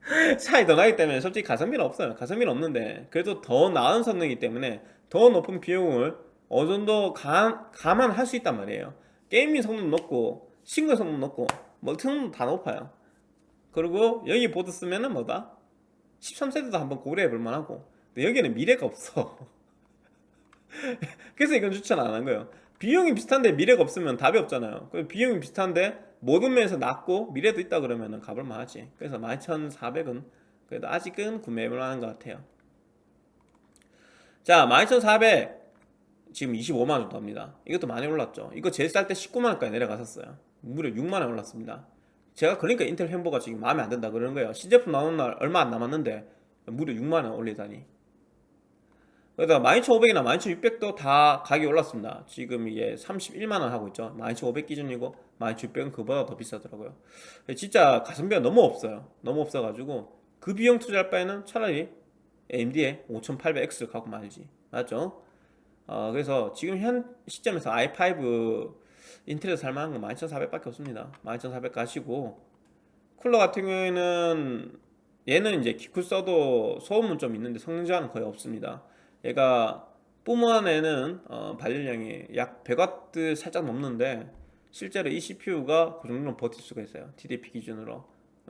차이 더 나기 때문에 솔직히 가성비는 없어요. 가성비는 없는데 그래도 더 나은 성능이기 때문에 더 높은 비용을 어느 정도 감, 감안할 수 있단 말이에요. gaming 성능 높고 싱글 성능 높고 멀티 성능도 다 높아요. 그리고 여기 보드 쓰면은 뭐다? 13세대도 한번 고려해 볼 만 하고. 근데 여기는 미래가 없어. 그래서 이건 추천 안 한 거예요. 비용이 비슷한데 미래가 없으면 답이 없잖아요. 비용이 비슷한데 모든 면에서 낮고 미래도 있다 그러면 가볼 만하지. 그래서 11,400은 그래도 아직은 구매해볼 만한 것 같아요. 자 12,400 지금 25만원 정도 합니다. 이것도 많이 올랐죠. 이거 제일 쌀 때 19만원까지 내려갔었어요. 무려 6만원 올랐습니다 제가 그러니까 인텔 햄버가 지금 마음에 안 든다 그러는 거예요. 신제품 나오는 날 얼마 안 남았는데 무려 6만원 올리다니. 그러다 12,500이나 12,600도 다 가격이 올랐습니다. 지금 이게 31만원 하고 있죠. 12,500 기준이고 12,600은 그보다 더 비싸더라고요. 진짜 가성비가 너무 없어요. 너무 없어가지고 그 비용 투자할 바에는 차라리 AMD의 5800X를 갖고 말지. 맞죠? 어, 그래서 지금 현 시점에서 i5 인텔에서 살만한 건 12400밖에 없습니다. 12400 가시고. 쿨러 같은 경우에는 얘는 이제 기쿨 써도 소음은 좀 있는데 성능 저하는 거의 없습니다. 얘가 뿜어내는 어, 발열량이 약 100W 살짝 넘는데 실제로 이 CPU가 그 정도는 버틸 수가 있어요. TDP 기준으로.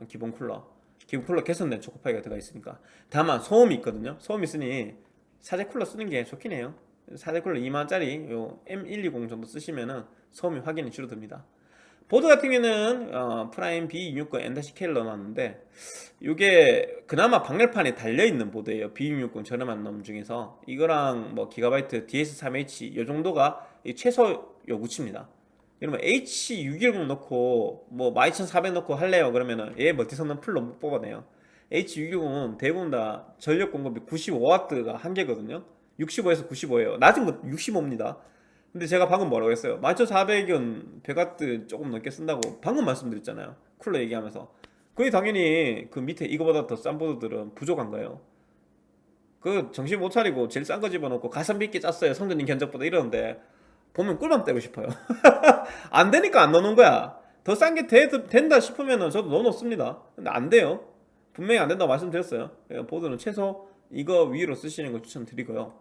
기본 쿨러. 기본 쿨러 개선된 초코파이가 들어가 있으니까. 다만 소음이 있거든요. 소음이 있으니 사제 쿨러 쓰는 게 좋긴 해요 사제 쿨러 2만원짜리 요 M120 정도 쓰시면은 소음이 확연히 줄어듭니다. 보드 같은 경우는 어, 프라임 B260 N-K를 넣어놨는데 이게 그나마 방열판이 달려있는 보드예요. B260 저렴한 놈 중에서. 이거랑 뭐 기가바이트 DS3H 이 정도가 이 최소 요구치입니다. 그러면 H610 넣고 뭐 12400 넣고 할래요? 그러면은 얘 멀티성능 풀로 못 뽑아내요. H610은 대부분 다 전력 공급이 95W가 한계거든요 65에서 95예요. 낮은 거 65입니다. 근데 제가 방금 뭐라고 했어요? 12400은 100W 조금 넘게 쓴다고 방금 말씀드렸잖아요. 쿨러 얘기하면서. 그게 당연히 그 밑에 이거보다 더 싼 보드들은 부족한 거예요. 그 정신 못 차리고 제일 싼 거 집어넣고 가성비 있게 짰어요. 성전님 견적보다 이러는데 보면 꿀밤 때리고 싶어요. 안 되니까 안 넣는 거야. 더 싼 게 된다 싶으면 저도 넣어놓습니다. 근데 안 돼요. 분명히 안 된다고 말씀드렸어요. 그러니까 보드는 최소 이거 위로 쓰시는 걸 추천드리고요.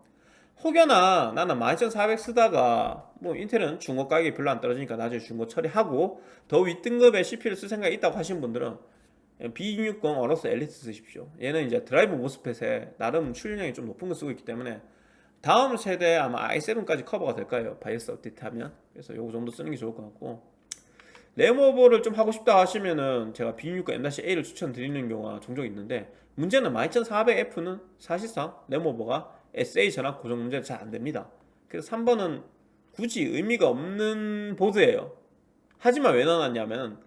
혹여나 나는 12400 쓰다가 뭐 인텔은 중고 가격이 별로 안 떨어지니까 나중에 중고 처리하고 더 윗등급의 CPU를 쓸 생각이 있다고 하시는 분들은 B660 어로스 엘리트 쓰십시오. 얘는 이제 드라이브 MOSFET에 나름 출력량이 좀 높은 거 쓰고 있기 때문에 다음 세대 아마 i7까지 커버가 될 거예요. 바이오스 업데이트 하면. 그래서 요거 정도 쓰는 게 좋을 것 같고 램오버를 좀 하고 싶다 하시면은 제가 B660 M-A를 추천드리는 경우가 종종 있는데 문제는 12400F는 사실상 램오버가 SA 전압 고정 문제는 잘 안됩니다. 그래서 3번은 굳이 의미가 없는 보드예요. 하지만 왜 넣어놨냐면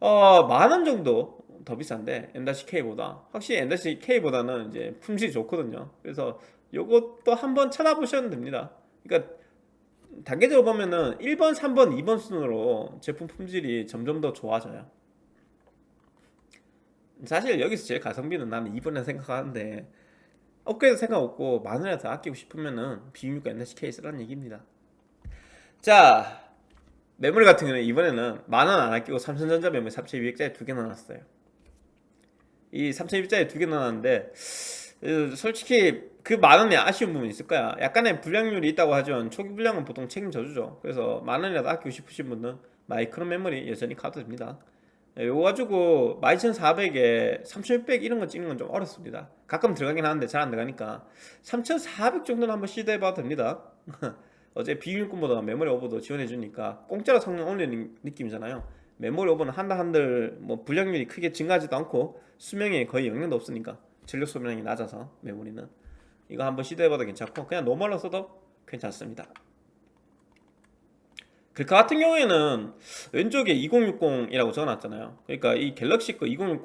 어, 만원 정도 더 비싼데 M-K보다. 확실히 M-K보다는 이제 품질이 좋거든요. 그래서 요것도 한번 찾아보셔도 됩니다. 그러니까 단계적으로 보면은 1번, 3번, 2번 순으로 제품 품질이 점점 더 좋아져요. 사실 여기서 제일 가성비는 나는 2번에 생각하는데 업그레이드 생각 없고 더 아끼고 싶으면은 B660 NSK 쓰라는 얘기입니다. 자 메모리 같은 경우는 이번에는 만원 안 아끼고 삼성전자 메모리 3200짜리 두 개 넣어놨어요. 이 3200짜리 두 개 넣어놨는데 솔직히 그 만원에 아쉬운 부분이 있을 거야. 약간의 불량률이 있다고 하지만 초기 불량은 보통 책임져주죠. 그래서 만원이라도 아끼고 싶으신 분은 마이크로 메모리 여전히 가도 됩니다. 이거 가지고 12400에 3600 이런 거 찍는 건 좀 어렵습니다. 가끔 들어가긴 하는데 잘 안 들어가니까 3400 정도는 한번 시도해봐도 됩니다. 어제 비밀금보다 메모리 오버도 지원해주니까 공짜로 성능 올리는 느낌이잖아요. 메모리 오버는 한다 한들 뭐 불량률이 크게 증가하지도 않고 수명에 거의 영향도 없으니까 전력 소비량이 낮아서 메모리는. 이거 한번 시도해봐도 괜찮고 그냥 normal로 써도 괜찮습니다. 글카 같은 경우에는 왼쪽에 2060이라고 적어놨잖아요. 그러니까 이 갤럭시 거 2060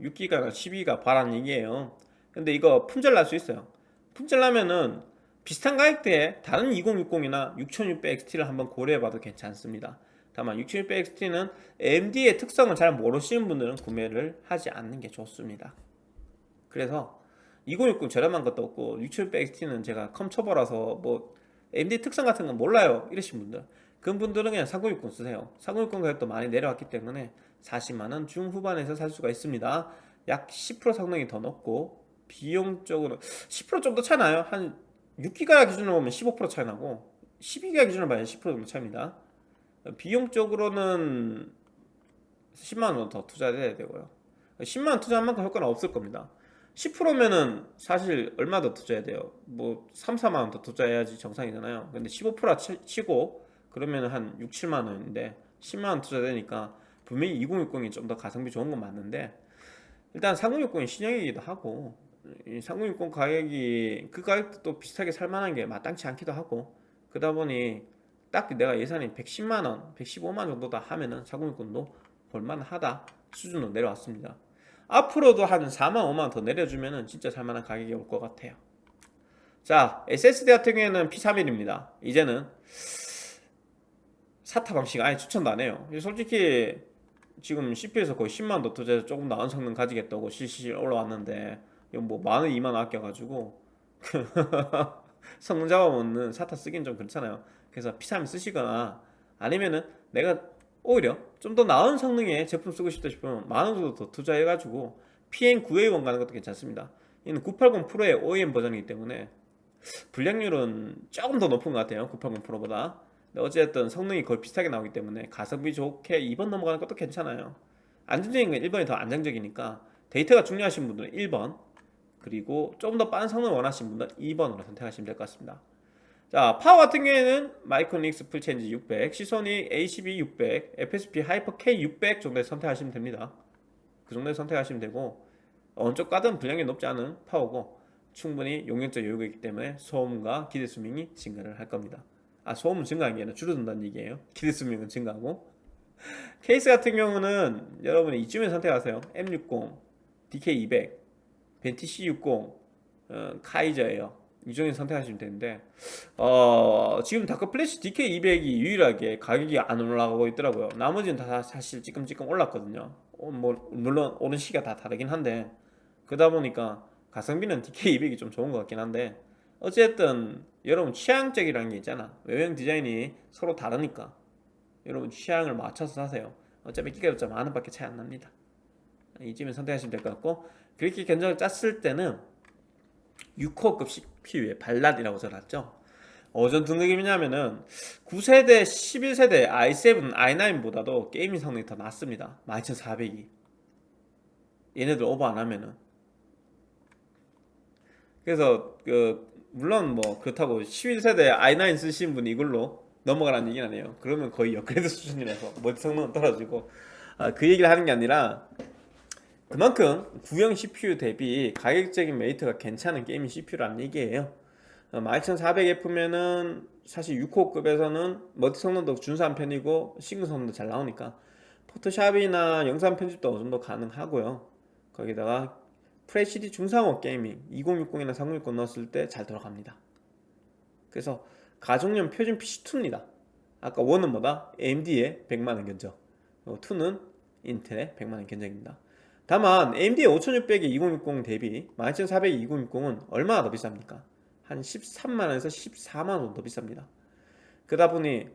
6기가가 12기가 바라는 얘기예요. 근데 이거 품절 날 수 있어요. 품절 나면은 비슷한 가격대에 다른 2060이나 6600XT를 한번 고려해봐도 괜찮습니다. 다만 6600XT는 AMD의 특성을 잘 모르시는 분들은 구매를 하지 않는 게 좋습니다 그래서 2060 저렴한 것도 없고 6700XT는 제가 컴초보라서 뭐 AMD 특성 같은 건 몰라요 이러신 분들. 그런 분들은 그냥 3060 쓰세요. 3060 가격도 많이 내려왔기 때문에 40만원 중후반에서 살 수가 있습니다. 약 10% 성능이 더 높고 비용적으로 10% 정도 차이 나요? 한 6기가 기준으로 보면 15% 차이 나고 12기가 기준으로 보면 10% 정도 차이입니다. 비용적으로는 10만원 더 투자해야 되고요. 10만원 투자한 만큼 효과는 없을 겁니다 10%면은 사실 얼마 더 투자해야 돼요? 뭐 3, 4만원 더 투자해야지 정상이잖아요. 근데 15% 치고 그러면 한 6, 7만 원인데 10만 원 투자되니까 분명히 2060이 좀 더 가성비 좋은 건 맞는데 일단 3060이 신형이기도 하고 3060 가격이 그 가격도 또 비슷하게 살만한 게 마땅치 않기도 하고 그러다 보니 딱 내가 예산이 110만원, 115만원 정도다 하면은 4060도 볼만하다 수준으로 내려왔습니다 앞으로도 한 4만 5만 더 내려주면은 진짜 살만한 가격이 올 것 같아요. 자 SSD 같은 경우에는 P31입니다. 이제는 사타 방식 아예 추천도 안 해요. 솔직히 지금 CPU에서 거의 10만원 더 투자해서 조금 나은 성능 가지겠다고 실실 올라왔는데 이거 뭐 만원 2만원 아껴가지고 성능 잡아먹는 사타 쓰긴 좀 그렇잖아요. 그래서 P3 쓰시거나 아니면은 내가 오히려 좀 더 나은 성능의 제품 쓰고 싶다 싶으면 만원 정도 더 투자해가지고 PN9A1 가는 것도 괜찮습니다. 이는 980 프로의 OEM 버전이기 때문에 불량률은 조금 더 높은 것 같아요 980 프로보다. 어쨌든 성능이 거의 비슷하게 나오기 때문에 가성비 좋게 2번 넘어가는 것도 괜찮아요. 안정적인 건 1번이 더 안정적이니까 데이터가 중요하신 분들은 1번 그리고 좀더 빠른 성능을 원하시는 분들은 2번으로 선택하시면 될 것 같습니다 자 파워 같은 경우에는 마이크로닉스 풀체인지 600 시소닉 A12 600 FSP 하이퍼 K 600 정도에 선택하시면 됩니다. 그 정도에 선택하시면 되고 어느 쪽 가든 불량이 높지 않은 파워고 충분히 용량적 여유가 있기 때문에 소음과 기대 수명이 증가를 할 겁니다. 아 소음은 증가한 게 아니라 줄어든다는 얘기예요. 기대 수명은 증가하고. 케이스 같은 경우는 여러분이 이쯤에 선택하세요. M60 DK200 벤티 C60 어, 카이저예요 이 중에 선택하시면 되는데 어, 지금 다크 플래시 DK200이 유일하게 가격이 안 올라가고 있더라고요. 나머지는 다 사실 찌끔찌끔 올랐거든요. 어, 뭐 물론 오른 시기가 다 다르긴 한데 그러다 보니까 가성비는 DK200이 좀 좋은 것 같긴 한데 어쨌든 여러분 취향적이라는 게 있잖아. 외형 디자인이 서로 다르니까. 여러분 취향을 맞춰서 사세요. 어차피 가격차 만 원밖에 차이 안 납니다. 이쯤에 선택하시면 될 것 같고 그렇게 견적을 짰을 때는 6코어급 CPU의 반란이라고 적어놨죠. 어떤 등급이냐면은 9세대, 11세대 i7, i9보다도 게이밍 성능이 더 낮습니다. 12400이 얘네들 오버 안 하면은. 그래서 그 물론 뭐 그렇다고 11세대 i9 쓰신 분이 이걸로 넘어가라는 얘기는 아니에요. 그러면 거의 업그레이드 수준이라서 멀티 성능은 떨어지고 아, 그 얘기를 하는 게 아니라 그만큼 구형 CPU 대비 가격적인 메리트가 괜찮은 게이밍 CPU라는 얘기예요. 12400F면은 사실 6코어급에서는 멀티 성능도 준수한 편이고 싱글 성능도 잘 나오니까 포토샵이나 영상 편집도 어느 정도 가능하고요. 거기다가 FHD 중상옵 게이밍 2060이나 3060 넣었을 때 잘 돌아갑니다. 그래서 가정용 표준 PC2입니다. 아까 1은 뭐다? AMD의 100만원 견적. 2는 인텔의 100만원 견적입니다 다만 AMD의 5600의 2060 대비 12400의 2060은 얼마나 더 비쌉니까? 한 13만원에서 14만원 더 비쌉니다. 그러다 보니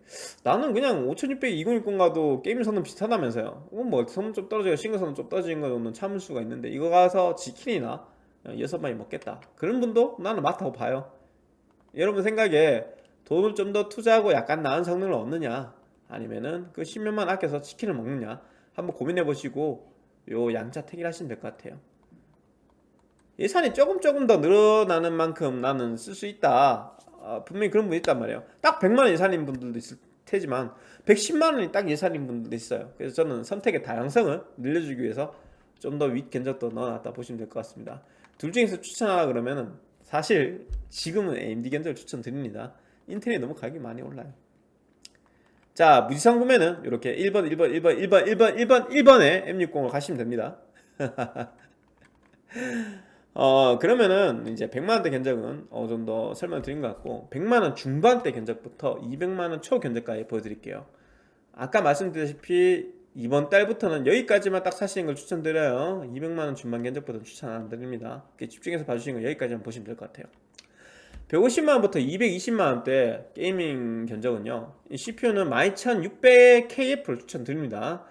나는 그냥 5600, 2060 가도 게임 성능 비슷하다면서요. 어, 뭐 성능 좀 떨어지고 싱글 성능 좀 떨어지는 거는 참을 수가 있는데 이거 가서 지킨이나 여섯 마리 먹겠다. 그런 분도 나는 맞다고 봐요. 여러분 생각에 돈을 좀 더 투자하고 약간 나은 성능을 얻느냐? 아니면은 그 10년만 아껴서 치킨을 먹느냐? 한번 고민해 보시고 요 양자 택일하시면 될 것 같아요. 예산이 조금 조금 더 늘어나는 만큼 나는 쓸 수 있다. 어, 분명히 그런 분 있단 말이에요. 딱 100만원 예산인 분들도 있을 테지만 110만원이 딱 예산인 분들도 있어요. 그래서 저는 선택의 다양성을 늘려주기 위해서 좀 더 윗 견적도 넣어놨다 보시면 될 것 같습니다. 둘 중에서 추천하라 그러면은 사실 지금은 AMD 견적을 추천드립니다. 인텔이 너무 가격이 많이 올라요 자 무지성 구매는 이렇게 1번 1번 1번 1번 1번 1번 1번에 M60을 가시면 됩니다. 어 그러면은 이제 100만원대 견적은 어느 정도 설명 드린 것 같고 100만원 중반대 견적부터 200만원 초 견적까지 보여드릴게요. 아까 말씀드렸다시피 이번 달부터는 여기까지만 딱 사시는 걸 추천드려요. 200만원 중반 견적보다 추천 안 드립니다. 집중해서 봐주시는 거 여기까지만 보시면 될 것 같아요 150만원부터 220만원대 게이밍 견적은요 CPU는 12600KF를 추천드립니다.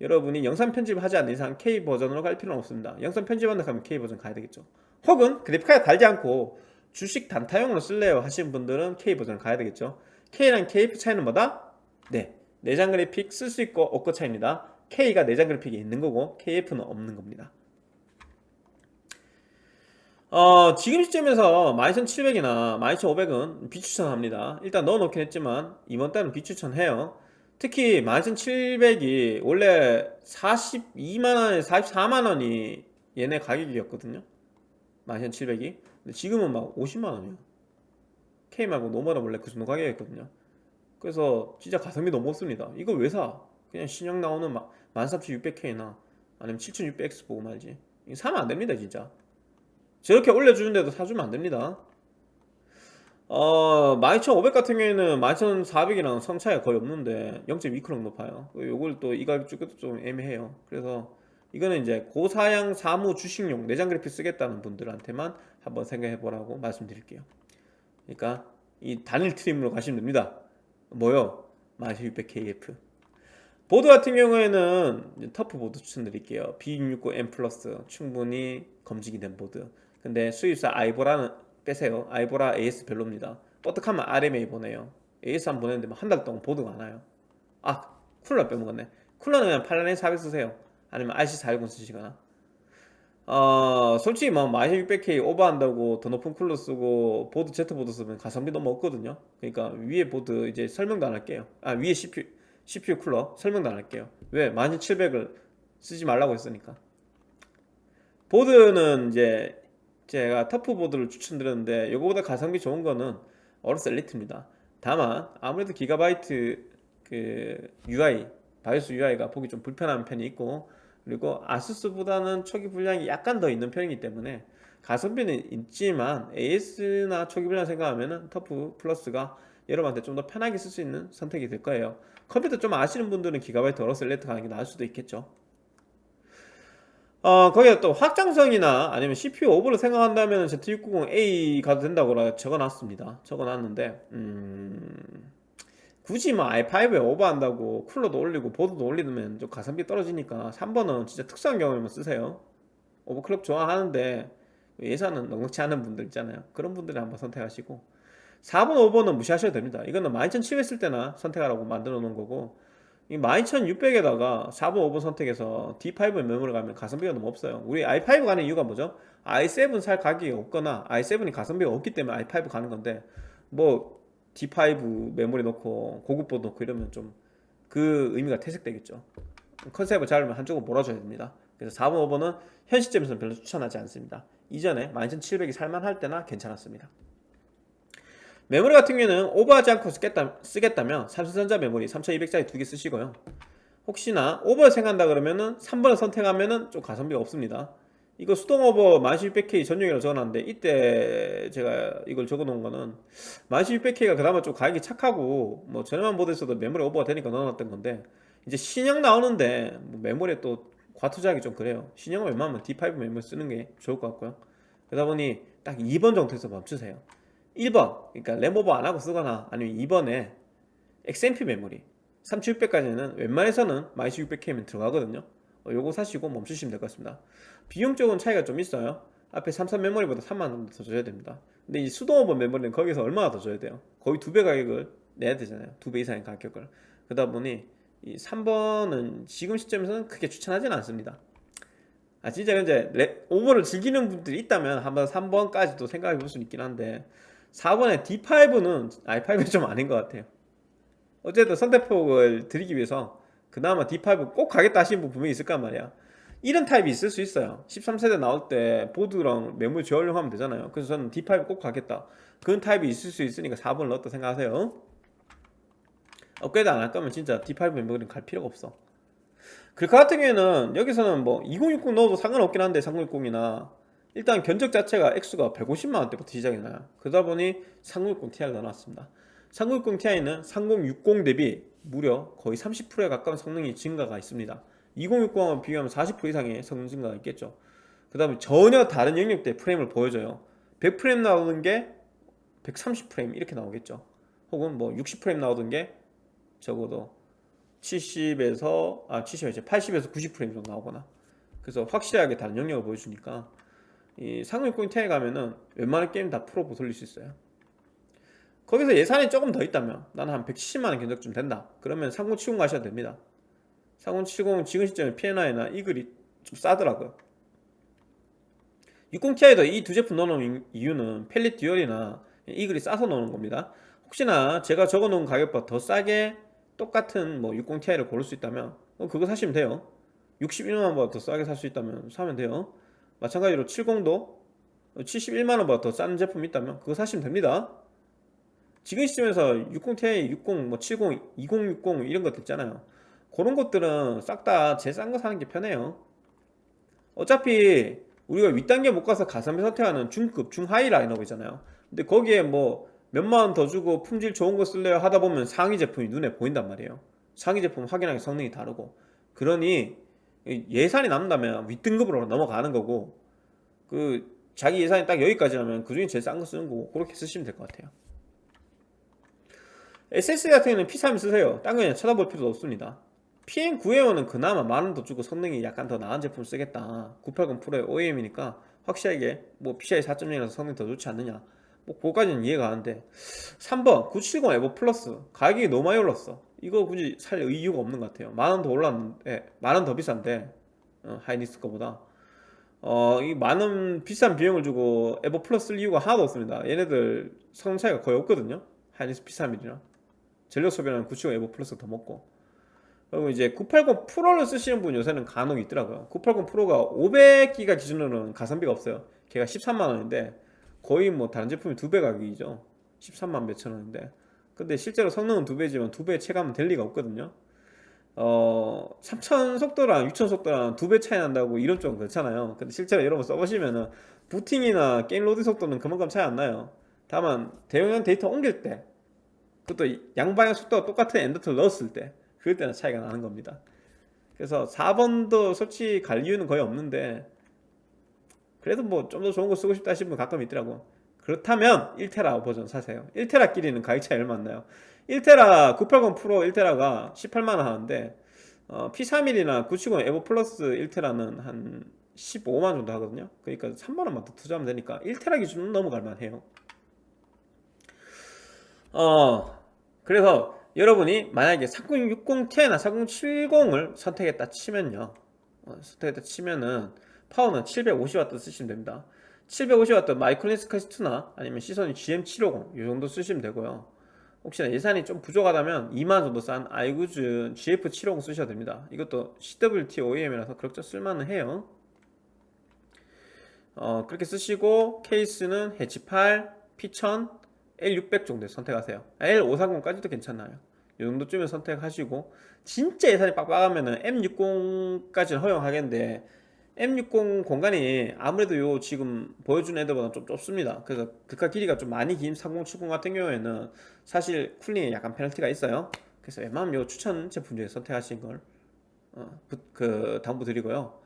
여러분이 영상 편집을 하지 않는 이상 K 버전으로 갈 필요는 없습니다. 영상 편집한다 하면 K 버전 가야 되겠죠. 혹은 그래픽카드 달지 않고 주식 단타용으로 쓸래요 하시는 분들은 K 버전을 가야 되겠죠. K랑 KF 차이는 뭐다? 네 내장 그래픽 쓸 수 있고 없고 차이입니다. K가 내장 그래픽이 있는 거고 KF는 없는 겁니다 어, 지금 시점에서 12700이나 12500은 비추천합니다. 일단 넣어놓긴 했지만 이번 달은 비추천해요. 특히 12700이 원래 42만원에 44만원이 얘네 가격이었거든요. 12700이 근데 지금은 막 50만원이에요. K 말고 노멀은 원래 그 정도 가격이었거든요. 그래서 진짜 가성비 너무 없습니다. 이거 왜 사? 그냥 신형 나오는 13600K나 아니면 7600X 보고 말지. 이거 사면 안됩니다 진짜 저렇게 올려주는데도 사주면 안됩니다. 어, 12500 같은 경우에는 12400이랑 성차이가 거의 없는데 0.2크롱 높아요. 요걸 또 이 가격 주기도 좀 애매해요. 그래서 이거는 이제 고사양 사무 주식용 내장 그래픽 쓰겠다는 분들한테만 한번 생각해 보라고 말씀드릴게요. 그러니까 이 단일 트림으로 가시면 됩니다. 뭐요? 12600KF 보드 같은 경우에는 터프 보드 추천드릴게요. B660M 플러스. 충분히 검증이 된 보드 근데 수입사 아이보라는 빼세요. 아이보라 AS 별로입니다. 뻑하면 RMA 보내요. AS 한번 보냈는데 한 달 동안 보드가 안 와요. 아 쿨러 빼먹었네. 쿨러는 그냥 팔라딘 400 쓰세요. 아니면 RC410 쓰시거나. 어 솔직히 뭐 12600K 오버한다고 더 높은 쿨러 쓰고 보드 Z보드 쓰면 가성비 너무 없거든요. 그러니까 위에 보드 이제 설명도 안 할게요. 아 위에 CPU CPU 쿨러 설명도 안 할게요. 왜? 12700을 쓰지 말라고 했으니까. 보드는 이제 제가 터프 보드를 추천드렸는데 이거보다 가성비 좋은 거는 어로스 엘리트입니다. 다만 아무래도 기가바이트 그 UI BIOS UI가 보기 좀 불편한 편이 있고 그리고 아수스보다는 초기 불량이 약간 더 있는 편이기 때문에 가성비는 있지만 AS나 초기 불량 생각하면 은 터프 플러스가 여러분한테 좀 더 편하게 쓸 수 있는 선택이 될 거예요. 컴퓨터 좀 아시는 분들은 기가바이트 어로스 엘리트 가는 게 나을 수도 있겠죠 어, 거기에 또 확장성이나 아니면 CPU 오버를 생각한다면 Z690A 가도 된다고 적어놨습니다. 적어놨는데, 음, 굳이 뭐 i5에 오버한다고 쿨러도 올리고 보드도 올리면 좀 가성비 떨어지니까 3번은 진짜 특수한 경우에만 쓰세요. 오버클럭 좋아하는데 예산은 넉넉치 않은 분들 있잖아요. 그런 분들이 한번 선택하시고 4번, 5번은 무시하셔도 됩니다. 이거는 12700쓸 때나 선택하라고 만들어 놓은 거고 이 12600에다가 4번 5번 선택해서 D5 메모리 가면 가성비가 너무 없어요. 우리 i5 가는 이유가 뭐죠? i7 살 가격이 없거나 i7이 가성비가 없기 때문에 i5 가는 건데 뭐 D5 메모리 넣고 고급 보드 넣고 이러면 좀 그 의미가 퇴색되겠죠. 컨셉을 잡으면 한쪽으로 몰아줘야 됩니다. 그래서 4번 5번은 현 시점에서는 별로 추천하지 않습니다. 이전에 12700이 살만할 때나 괜찮았습니다 메모리 같은 경우에는 오버하지 않고 쓰겠다, 쓰겠다면 삼성전자 메모리 3200짜리 두 개 쓰시고요. 혹시나 오버 생각한다 그러면은 3번을 선택하면은 좀 가성비가 없습니다. 이거 수동 오버 11600K 전용이라고 적어놨는데 이때 제가 이걸 적어놓은 거는 11600K가 그나마 좀 가격이 착하고 뭐 저렴한 모델에서도 메모리 오버가 되니까 넣어놨던 건데 이제 신형 나오는데 뭐 메모리에 또 과투자하기 좀 그래요. 신형은 웬만하면 D5 메모리 쓰는 게 좋을 것 같고요. 그러다 보니 딱 2번 정도에서 멈추세요 1번. 그러니까 램오버 안하고 쓰거나 아니면 2번에 XMP 메모리. 3600까지는 웬만해서는 12600K면 들어가거든요. 어, 요거 사시고 멈추시면 될 것 같습니다. 비용적인 차이가 좀 있어요. 앞에 삼성 메모리보다 3만원 정도 더 줘야 됩니다. 근데 이 수동오버 메모리는 거기서 얼마나 더 줘야 돼요? 거의 두 배 가격을 내야 되잖아요. 두 배 이상의 가격을. 그러다 보니 이 3번은 지금 시점에서는 크게 추천하지는 않습니다. 아 진짜 이제 오버를 즐기는 분들이 있다면 한번 3번까지도 생각해 볼 수 있긴 한데 4번의 D5는 i5는 좀 아닌 것 같아요. 어쨌든 선택폭을 드리기 위해서 그나마 D5 꼭 가겠다 하시는 분 분명히 있을 까 말이야. 이런 타입이 있을 수 있어요. 13세대 나올 때 보드랑 메모리 재활용하면 되잖아요. 그래서 저는 D5 꼭 가겠다. 그런 타입이 있을 수 있으니까 4번을 넣었다 생각하세요. 업그레이드 안 할 거면 진짜 D5 메모리는 갈 필요가 없어. 그 같은 경우에는 여기서는 뭐 2060 넣어도 상관없긴 한데 3060이나 일단 견적 자체가 액수가 150만원대부터 시작이 나요. 그러다 보니 3060 Ti를 넣어놨습니다. 3060 Ti는 3060 대비 무려 거의 30%에 가까운 성능이 증가가 있습니다. 2060하고 비교하면 40% 이상의 성능 증가가 있겠죠. 그 다음에 전혀 다른 영역대 프레임을 보여줘요. 100프레임 나오는 게 130프레임 이렇게 나오겠죠. 혹은 뭐 60프레임 나오던 게 적어도 70에서 아 70에서 80에서 90프레임 정도 나오거나. 그래서 확실하게 다른 영역을 보여주니까 이 상위60 Ti에 가면은 웬만한 게임 다 프로 돌릴 수 있어요. 거기서 예산이 조금 더 있다면 나는 한 170만원 견적쯤 된다. 그러면 3070 가셔도 됩니다. 3070 지금 시점에 P&I나 이글이 좀 싸더라고요. 60ti에도 이 두 제품 넣어놓은 이유는 펠릿 듀얼이나 이글이 싸서 넣는 겁니다. 혹시나 제가 적어놓은 가격보다 더 싸게 똑같은 뭐 60ti를 고를 수 있다면 그거 사시면 돼요. 61만원보다 더 싸게 살 수 있다면 사면 돼요 마찬가지로 70도 71만원보다 더싼 제품이 있다면 그거 사시면 됩니다. 지금 시점에서 60ti, 60, 뭐 70, 2060 이런 것들 있잖아요. 그런 것들은 싹 다 제일 싼 거 사는 게 편해요. 어차피 우리가 윗단계 못 가서 가성비 선택하는 중급, 중하이 라인업이잖아요. 근데 거기에 뭐 몇만원 더 주고 품질 좋은 거 쓸래요? 하다 보면 상위 제품이 눈에 보인단 말이에요. 상위 제품 확인하기 성능이 다르고. 그러니 예산이 남다면 윗등급으로 넘어가는 거고 그 자기 예산이 딱 여기까지라면 그 중에 제일 싼 거 쓰는 거고 그렇게 쓰시면 될 것 같아요. SSD 같은 경우는 P31 쓰세요. 딴 거는 쳐다볼 필요도 없습니다. PM9A1은 그나마 만원 더 주고 성능이 약간 더 나은 제품 쓰겠다. 980 프로의 OEM이니까 확실하게 뭐 PCI 4.0이라서 성능이 더 좋지 않느냐. 뭐 그거까지는 이해가 가는데 3번 970 에보 플러스. 가격이 너무 많이 올랐어 이거 굳이 살 이유가 없는 것 같아요 만 원 더 올랐는데 만 원 더 비싼데 어, 하이닉스 거보다 어, 이 많은 비싼 비용을 주고 에보 플러스 쓸 이유가 하나도 없습니다. 얘네들 성능 차이가 거의 없거든요. 하이닉스 P31이랑 전력 소비는 970 에버 플러스 더 먹고 그리고 이제 980 프로를 쓰시는 분 요새는 간혹 있더라고요. 980 프로가 500기가 기준으로는 가성비가 없어요. 걔가 13만 원인데 거의 뭐 다른 제품이 두 배 가격이죠. 13만 몇천 원인데 근데 실제로 성능은 두 배지만 두 배 체감은 될 리가 없거든요. 어, 3000 속도랑 6000 속도랑 두 배 차이 난다고 이런 좀 그렇잖아요. 근데 실제로 여러분 써보시면은 부팅이나 게임 로딩 속도는 그만큼 차이 안 나요. 다만 대용량 데이터 옮길 때 그것도 양방향 속도가 똑같은 엔더트를 넣었을 때 그럴 때는 차이가 나는 겁니다. 그래서 4번도 솔직히 갈 이유는 거의 없는데 그래도 뭐 좀 더 좋은 거 쓰고 싶다 하시는 분 가끔 있더라고. 그렇다면 1테라 버전 사세요. 1테라끼리는 가격 차이 얼마 안 나요. 1테라 980 프로 1테라가 18만원 하는데 어, P31이나 970 에보 플러스 1테라는 한 15만 정도 하거든요. 그러니까 3만원만 더 투자하면 되니까 1테라 기준은 넘어갈 만 해요. 어, 그래서 여러분이 만약에 3060ti나 3070을 선택했다 치면요. 어, 선택했다 치면은 파워는 750W 쓰시면 됩니다. 750W 마이크로닉스 퀘스트나 아니면 시소닉 GM750 이 정도 쓰시면 되고요. 혹시나 예산이 좀 부족하다면 2만 정도 싼 아이구주 GF750 쓰셔도 됩니다. 이것도 CWT OEM이라서 그렇게 쓸만은 해요. 어, 그렇게 쓰시고 케이스는 H8, P1000, L600 정도 선택하세요. L530까지도 괜찮아요. 이 정도쯤에 선택하시고 진짜 예산이 빡빡하면은 M60까지는 허용하겠는데 M60 공간이 아무래도 요 지금 보여준 애들보다 좀 좁습니다. 그래서 극화 길이가 좀 많이 긴 3070 같은 경우에는 사실 쿨링에 약간 페널티가 있어요. 그래서 웬만하면 요 추천 제품 중에 선택하신 걸 어, 그 당부드리고요.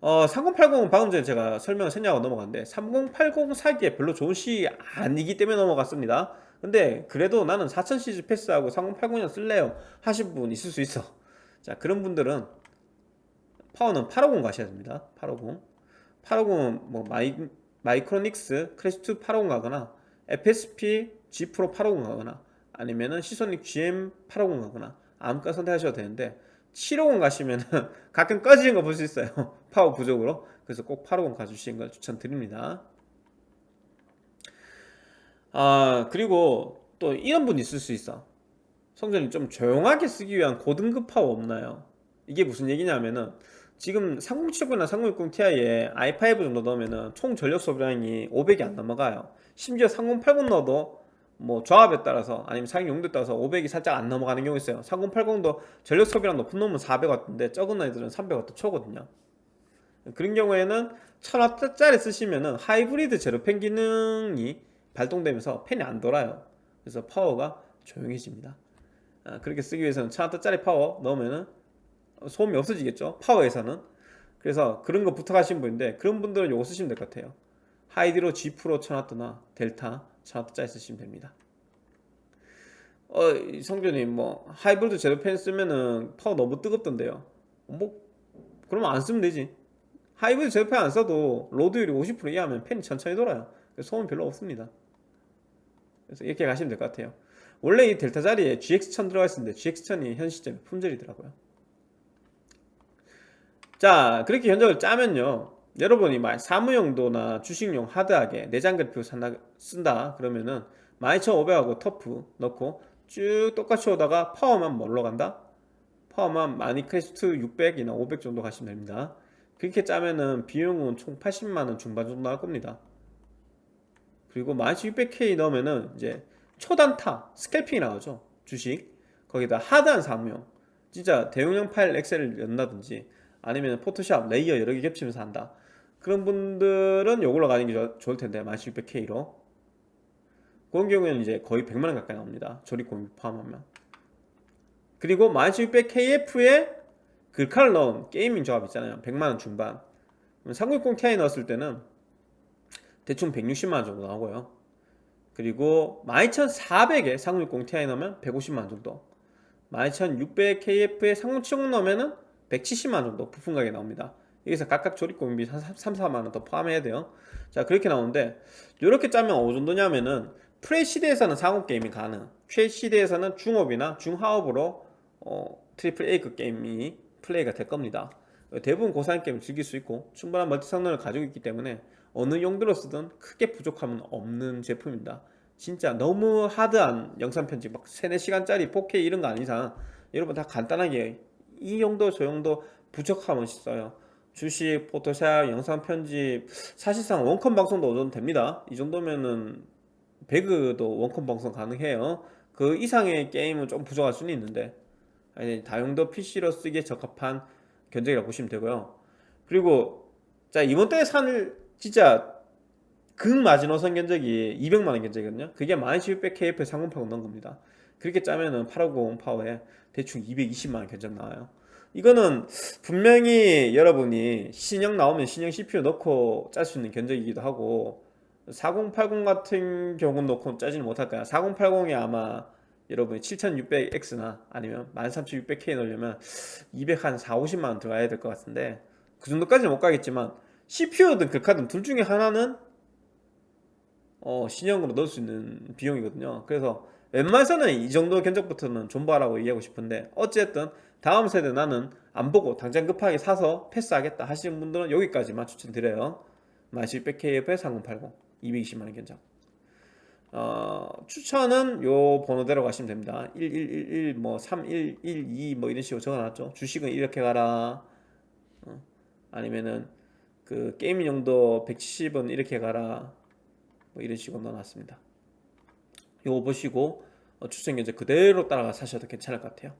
어, 3080은 방금 전에 제가 설명을 안 하고 넘어갔는데 3080 사기에 별로 좋은 시기 아니기 때문에 넘어갔습니다. 근데 그래도 나는 4000 시리즈 패스하고 3080을 쓸래요 하신 분 있을 수 있어. 자 그런 분들은 파워는 850 가셔야 됩니다. 850 850은 뭐 마이, Micronics Classic 2 850 가거나 FSP G Pro 850 가거나 아니면은 Seasonic GM 850 가거나 아무거나 선택하셔도 되는데 750 가시면은 가끔 꺼지는 거 볼 수 있어요. 파워 부족으로. 그래서 꼭 850 가주시는 걸 추천드립니다. 아 그리고 또 이런 분 있을 수 있어. 성준님 좀 조용하게 쓰기 위한 고등급 파워 없나요? 이게 무슨 얘기냐면은 지금 3070이나 3060ti에 i5 정도 넣으면 총 전력 소비량이 500이 안 넘어가요. 심지어 3080 넣어도 뭐 조합에 따라서 아니면 사용 용도에 따라서 500이 살짝 안 넘어가는 경우 있어요. 3080도 전력 소비량 높은 놈은 400W인데 적은 애들은 300W 초거든요. 그런 경우에는 1000W짜리 쓰시면은 하이브리드 zero fan 기능이 발동되면서 팬이 안 돌아요. 그래서 파워가 조용해집니다. 아, 그렇게 쓰기 위해서는 1000W짜리 파워 넣으면은 소음이 없어지겠죠? 파워에서는. 그래서 그런 거 부탁하신 분인데 그런 분들은 요거 쓰시면 될 것 같아요. Hydro G Pro 1000W나 델타 1000W짜리 쓰시면 됩니다. 어 성준님 뭐 하이브리드 zero fan 쓰면은 파워 너무 뜨겁던데요. 뭐 그러면 안 쓰면 되지. 하이브리드 zero fan 안 써도 로드율이 50% 이하면 팬이 천천히 돌아요. 소음 별로 없습니다. 그래서 이렇게 가시면 될 것 같아요. 원래 이 델타 자리에 GX1000 들어가 있었는데 GX1000이 현 시점에 품절이더라고요 자 그렇게 견적을 짜면요. 여러분이 막 사무용도나 주식용 하드하게 내장 그래픽 산다, 쓴다 그러면은 12500하고 TUF 넣고 쭉 똑같이 오다가 파워만 뭘로 간다? 파워만 마니크래스트 600이나 500 정도 가시면 됩니다. 그렇게 짜면은 비용은 총 80만원 중반 정도 나올 겁니다. 그리고 12600K 넣으면은 이제 초단타 스캘핑이 나오죠 주식. 거기다 하드한 사무용. 진짜 대용량 파일 엑셀을 연다든지 아니면 포토샵 레이어 여러 개 겹치면서 한다. 그런 분들은 요걸로 가는 게 좋을 텐데 12600K로. 그런 경우에는 이제 거의 100만원 가까이 나옵니다. 조립 공임비 포함하면. 그리고 12600KF에 글카를 넣은 게이밍 조합 있잖아요. 100만원 중반. 3060ti 넣었을 때는 대충 160만원 정도 나오고요. 그리고 12400에 3060ti 넣으면 150만원 정도. 12600KF에 3070 넣으면은 170만 정도 부품 가격이 나옵니다. 여기서 각각 조립 공임비 3, 4만원 더 포함해야 돼요. 자 그렇게 나오는데 이렇게 짜면 어느 정도냐면은 FHD에서는 상옵 게임이 가능. QHD에서는 중옵이나 중하옵으로 어, 트리플 A급 게임이 플레이가 될 겁니다. 대부분 고사양 게임을 즐길 수 있고 충분한 멀티 성능을 가지고 있기 때문에 어느 용도로 쓰든 크게 부족함은 없는 제품입니다. 진짜 너무 하드한 영상 편집 막 3, 4시간짜리 4K 이런 거 아닌 이상 여러분 다 간단하게 이 정도 저 정도 부족함은 있어요. 주식, 포토샵, 영상 편집 사실상 원컴 방송도 어느 정도 됩니다. 이 정도면은 배그도 원컴 방송 가능해요. 그 이상의 게임은 좀 부족할 수는 있는데. 아니, 다용도 PC로 쓰기에 적합한 견적이라고 보시면 되고요. 그리고 자 이번 달에 산 진짜 극마지노선 견적이 200만원 견적이거든요. 그게 12600KF 상공파고 넣은 겁니다 그렇게 짜면은 850 파워에 대충 220만원 견적 나와요. 이거는 분명히 여러분이 신형 나오면 신형 CPU 넣고 짤 수 있는 견적이기도 하고 4080 같은 경우는 넣고 짜지는 못할 거야. 4080이 아마 여러분이 7600X나 아니면 13600K 넣으려면 200 한 4, 50만원 들어가야 될 것 같은데 그 정도까지는 못 가겠지만 CPU든 글카든 둘 중에 하나는 어, 신형으로 넣을 수 있는 비용이거든요. 그래서 웬만해서는 이 정도 견적부터는 존버하라고 얘기하고 싶은데 어쨌든 다음 세대 나는 안 보고 당장 급하게 사서 패스하겠다 하시는 분들은 여기까지만 추천드려요. 11600KF에 3080 220만원 견적. 어, 추천은 요 번호대로 가시면 됩니다. 1111 뭐 3112 뭐 이런 식으로 적어놨죠 주식은 이렇게 가라. 어, 아니면은 그 게임 용도 170은 이렇게 가라. 뭐 이런 식으로 넣어놨습니다 요거 보시고 어, 추천 견적 그대로 따라가 사셔도 괜찮을 것 같아요.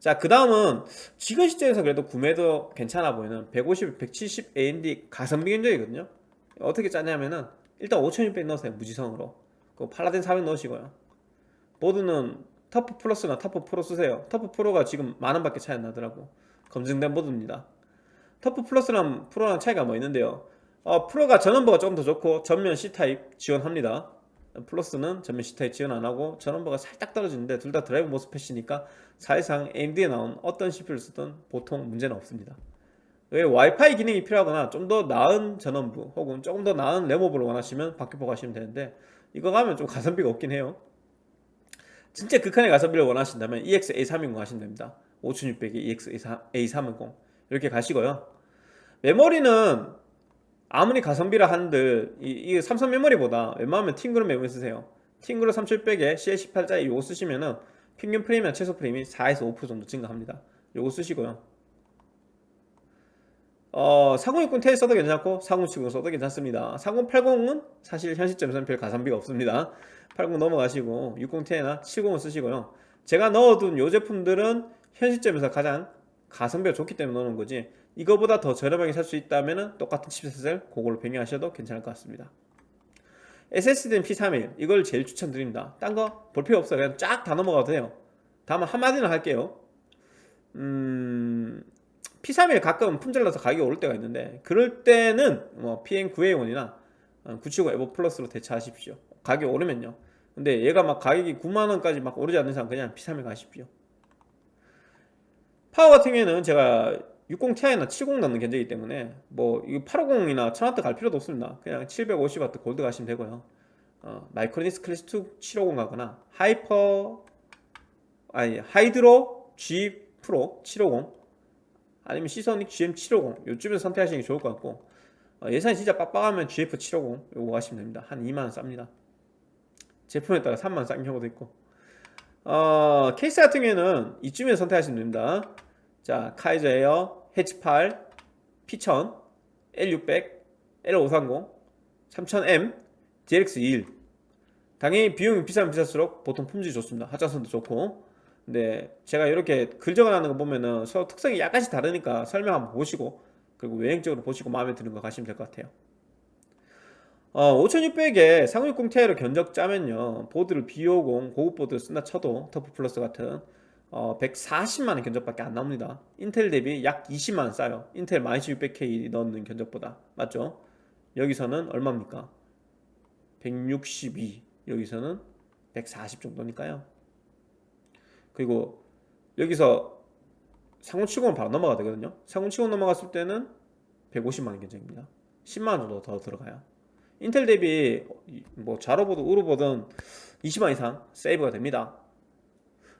자 그 다음은 지금 시점에서 그래도 구매도 괜찮아 보이는 150, 170 AMD 가성비 견적이거든요. 어떻게 짜냐면은 일단 5600 넣으세요 무지성으로. 그 Paladin 400 넣으시고요. 보드는 TUF Plus나 TUF Pro 쓰세요. TUF Pro가 지금 만원 밖에 차이 안 나더라고. 검증된 보드입니다. TUF Plus랑 Pro랑 차이가 뭐 있는데요? 어, Pro가 전원부가 조금 더 좋고 전면 C타입 지원합니다 Plus는 전면 C타입 지원 안하고 전원부가 살짝 떨어지는데 둘 다 드라이브 MOSFET이니까 사실상 AMD에 나온 어떤 CPU를 쓰든 보통 문제는 없습니다. 뭐 와이파이 기능이 필요하거나 좀 더 나은 전원부 혹은 조금 더 나은 램오버를 원하시면 박격포 가시면 되는데 이거 가면 좀 가성비가 없긴 해요. 진짜 극한의 가성비를 원하신다면 EX-A310 하시면 됩니다. 5600에 EX-A310 이렇게 가시고요. 메모리는 아무리 가성비라 한들 이, 이 삼성 메모리보다 웬만하면 팅그룹 메모리 쓰세요. 팅그룹 3700에 CL18짜리 요거 쓰시면은 평균 프레임이나 최소 프레임이 4에서 5% 정도 증가합니다. 요거 쓰시고요. 어, 4060 Ti 써도 괜찮고 4070 써도 괜찮습니다. 4080은 사실 현 시점에서는 별 가성비가 없습니다. 80 넘어가시고 60 Ti나 70을 쓰시고요. 제가 넣어둔 요 제품들은 현 시점에서 가장 가성비가 좋기 때문에 넣는 거지 이거보다 더 저렴하게 살 수 있다면 똑같은 칩셋을 그걸로 변경하셔도 괜찮을 것 같습니다. SSD는 P31 이걸 제일 추천드립니다. 딴 거 볼 필요 없어요. 그냥 쫙 다 넘어가도 돼요. 다만 한마디는 할게요. 음... P31 가끔 품절나서 가격이 오를 때가 있는데 그럴 때는 뭐 PN9A1이나 970 EVO Plus로 대체하십시오. 가격이 오르면요. 근데 얘가 막 가격이 9만원까지 막 오르지 않는 이상 그냥 P31 가십시오. 파워 같은 경우에는 제가 60ti나 70 넣는 견적이기 때문에 뭐 이거 850이나 1000W 갈 필요도 없습니다. 그냥 750W 골드 가시면 되고요. 어, Micronics Classic 2 750 가거나 하이퍼 아니 Hydro G Pro 750 아니면 Seasonic GM750 요쯤에서 선택하시는 게 좋을 것 같고 어, 예산이 진짜 빡빡하면 GF750 요거 가시면 됩니다. 한 2만원 쌉니다. 제품에 따라 3만원 싼 경우도 있고. 어, 케이스 같은 경우에는 이쯤에서 선택하시면 됩니다. 자 카이저 에어 해치8 P1000 L600 L530 3000M DLX21 당연히 비용이 비싸면 비쌀수록 보통 품질이 좋습니다. 하자선도 좋고. 근데 제가 이렇게 글 적어놨는 거 보면은 서로 특성이 약간씩 다르니까 설명 한번 보시고 그리고 외형적으로 보시고 마음에 드는 거 가시면 될 것 같아요. 어, 5600에 3060 Ti로 견적 짜면요. 보드를 B50 고급 보드 쓴다 쳐도 터프 플러스 같은 어, 140만원 견적밖에 안 나옵니다. 인텔 대비 약 20만원 싸요. 인텔 12600K 넣는 견적보다. 맞죠? 여기서는 얼마입니까? 162 여기서는 140 정도니까요. 그리고 여기서 3070으로 바로 넘어가도 되거든요. 3070 넘어갔을 때는 150만원 견적입니다. 10만원 정도 더 들어가요. 인텔 대비 뭐 좌로 보든 우로 보든 20만 이상 세이브가 됩니다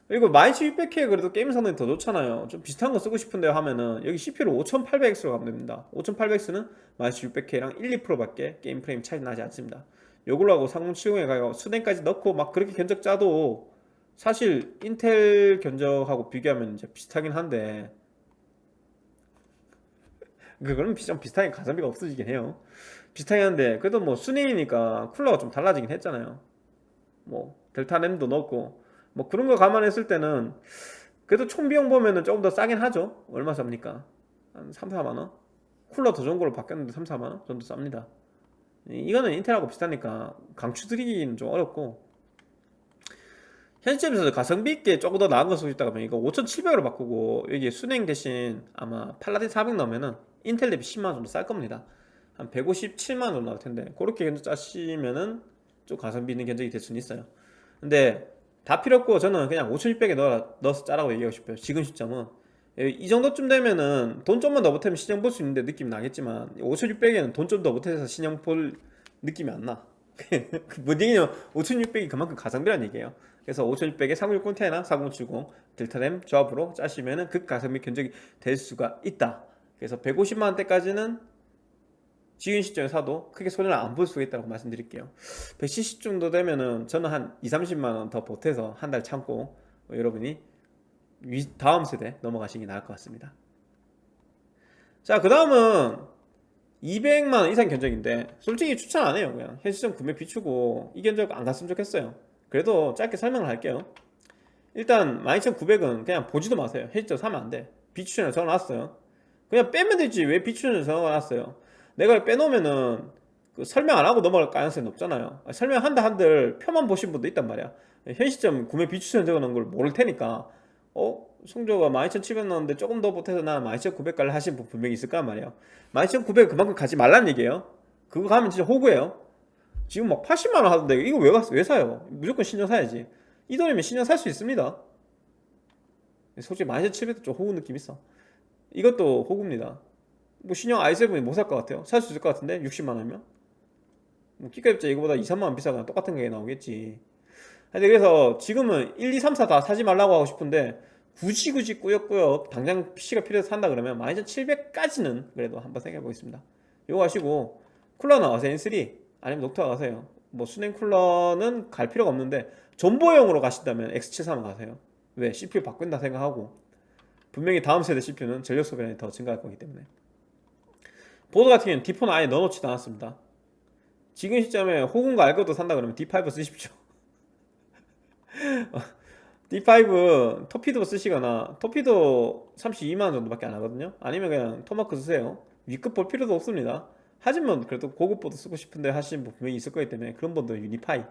그리고 12600K 그래도 게임 성능이 더 좋잖아요. 좀 비슷한 거 쓰고 싶은데 하면은 여기 CPU를 5800X로 가면 됩니다. 5800X는 12600K랑 1, 2%밖에 게임 프레임 차이 나지 않습니다. 요걸로 하고 3070에 가고 수냉까지 넣고 막 그렇게 견적 짜도 사실 인텔 견적하고 비교하면 이제 비슷하긴 한데. 그거는 좀 비슷하게 가성비가 없어지긴 해요. 비슷하긴 한데 그래도 뭐 순행이니까 쿨러가 좀 달라지긴 했잖아요. 뭐 델타 램도 넣고 뭐 그런 거 감안했을 때는 그래도 총 비용 보면은 조금 더 싸긴 하죠. 얼마 쌉니까? 한 3, 4만원? 쿨러 더 좋은 걸로 바뀌었는데 3, 4만원 정도 쌉니다. 이거는 인텔하고 비슷하니까 강추 드리기는 좀 어렵고. 현시점에서 가성비 있게 조금 더 나은 거 쓰고 싶다 그러면 이거 5700으로 바꾸고 여기 순행 대신 아마 팔라딘 400 넣으면은 인텔 대비 10만원 정도 쌀 겁니다. 한 157만원 정도 나올 텐데 그렇게 견적 짜시면은 좀 가성비 있는 견적이 될 수는 있어요. 근데 다 필요 없고 저는 그냥 5600에 넣어, 넣어서 짜라고 얘기하고 싶어요. 지금 시점은. 이 정도쯤 되면은 돈 좀만 더 보태면 신형 볼 수 있는데 느낌이 나겠지만 5600에는 돈 좀 더 보태서 신형 볼 느낌이 안나. 뭔 얘기냐면 5600이 그만큼 가성비란 얘기예요. 그래서 5600에 3060 Ti나 4070 델타램 조합으로 짜시면은 극가성비 견적이 될 수가 있다. 그래서 150만원대까지는 지금 시점에 사도 크게 손해를 안 볼 수가 있다고 말씀드릴게요. 170 정도 되면은 저는 한 2, 30만원 더 보태서 한 달 참고 여러분이 다음 세대 넘어가시는 게 나을 것 같습니다. 자그 다음은 200만원 이상 견적인데 솔직히 추천 안 해요 그냥. 현 시점 구매 비추고 이 견적 안 갔으면 좋겠어요. 그래도 짧게 설명을 할게요. 일단 12900은 그냥 보지도 마세요. 현 시점 사면 안돼. 비추천을 적어놨어요. 그냥 빼면 되지. 왜 비추천을 적어놨어요 내가 빼놓으면은 그 설명 안 하고 넘어갈 가능성이 높잖아요. 설명한다 한들 표만 보신 분도 있단 말이야. 현 시점 구매 비추천 적어놓은 걸 모를 테니까. 어? 성조가 12,700 나왔는데 조금 더 보태서 나 12,900 갈래 하신 분 분명히 있을 거란 말이에요 12,900 그만큼 가지 말란 얘기예요? 그거 가면 진짜 호구예요. 지금 막 80만원 하던데 이거 왜, 왜 사요? 무조건 신형 사야지. 이 돈이면 신형 살수 있습니다. 솔직히 12,700도 좀 호구 느낌 있어. 이것도 호구입니다 뭐 신형 i7이 못 살 것 같아요. 살 수 있을 것 같은데? 60만원이면? 뭐 끼값자 이거보다 2, 3만원 비싸거나 똑같은 게 나오겠지. 근데 그래서 지금은 1, 2, 3, 4 다 사지 말라고 하고 싶은데 굳이 굳이 꾸역꾸역 당장 PC가 필요해서 산다 그러면 12700까지는 그래도 한번 생각해 보겠습니다. 이거 하시고 쿨러 나와서 N3 아니면 녹타 가세요. 뭐 순행 쿨러는 갈 필요가 없는데 전보용으로 가신다면 X73 가세요. 왜? CPU 바꾼다 생각하고. 분명히 다음 세대 CPU는 전력 소비량이 더 증가할 거기 때문에 보드 같은 경우는 D4는 아예 넣어놓지도 않았습니다. 지금 시점에 호군과 알 것도 산다 그러면 D5 쓰십시오. D5 토피도 쓰시거나 토피도 32만원 정도밖에 안 하거든요. 아니면 그냥 토마크 쓰세요. 위급 볼 필요도 없습니다. 하지만 그래도 고급 보드 쓰고 싶은데 하시는 분 분명히 있을 거기 때문에 그런 분들 유니파이.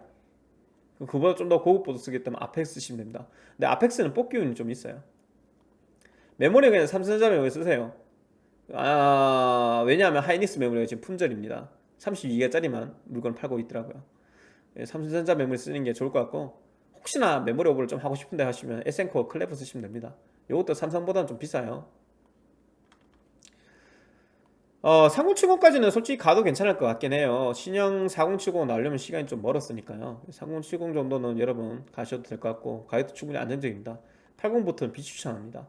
그보다 좀 더 고급 보드 쓰겠다면 아펙스 쓰시면 됩니다. 근데 아펙스는 뽑기 운이 좀 있어요. 메모리 그냥 삼성전자 메모리 쓰세요 아 왜냐하면 하이닉스 메모리가 지금 품절입니다. 32기가짜리만 물건 팔고 있더라고요. 예, 삼성전자 메모리 쓰는 게 좋을 것 같고 혹시나 메모리 오버를 좀 하고 싶은데 하시면 에센코어 클레버 쓰시면 됩니다. 이것도 삼성보다는 좀 비싸요. 어, 3070까지는 솔직히 가도 괜찮을 것 같긴 해요. 신형 4070 나오려면 시간이 좀 멀었으니까요. 3070 정도는 여러분 가셔도 될 것 같고 가격도 충분히 안정적입니다. 80부터는 비추천합니다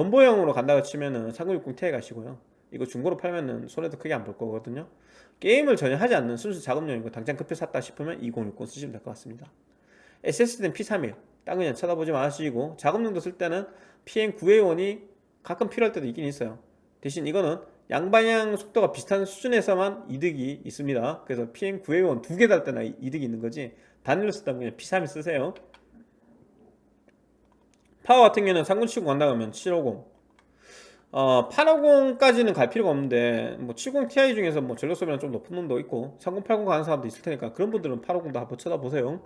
전보형으로 간다고 치면은 3060ti 가시고요. 이거 중고로 팔면은 손해도 크게 안 볼 거거든요. 게임을 전혀 하지 않는 순수 작업용이고 당장 급해 샀다 싶으면 2060 쓰시면 될 것 같습니다. SSD는 P31 딴 그냥 쳐다보지 마시고 작업용도 쓸 때는 PM9A1이 가끔 필요할 때도 있긴 있어요. 대신 이거는 양방향 속도가 비슷한 수준에서만 이득이 있습니다. 그래서 PM9A1 두 개 달 때나 이득이 있는 거지 단일로 쓰다 그냥 P31 쓰세요 파워 같은 경우는 3970 간다 그러면 750 어, 850까지는 갈 필요가 없는데 뭐 70ti 중에서 뭐 전력 소비량 좀 높은 놈도 있고 3080 가는 사람도 있을 테니까 그런 분들은 850도 한번 쳐다보세요.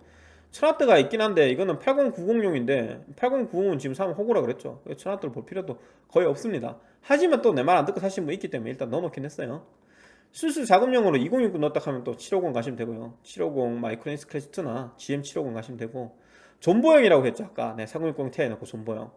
1000W가 있긴 한데 이거는 8090용인데 8090은 지금 사면 호구라 그랬죠. 1000W를 볼 필요도 거의 없습니다. 하지만 또 내 말 안 듣고 사신 분 있기 때문에 일단 넣어놓긴 했어요. 순수 작업용으로 2060 넣었다 하면 또 750 가시면 되고요. 750 마이크로닉스 클래식2나 GM750 가시면 되고 존버형이라고 했죠 아까. 네 3060 Ti 넣고 존버형.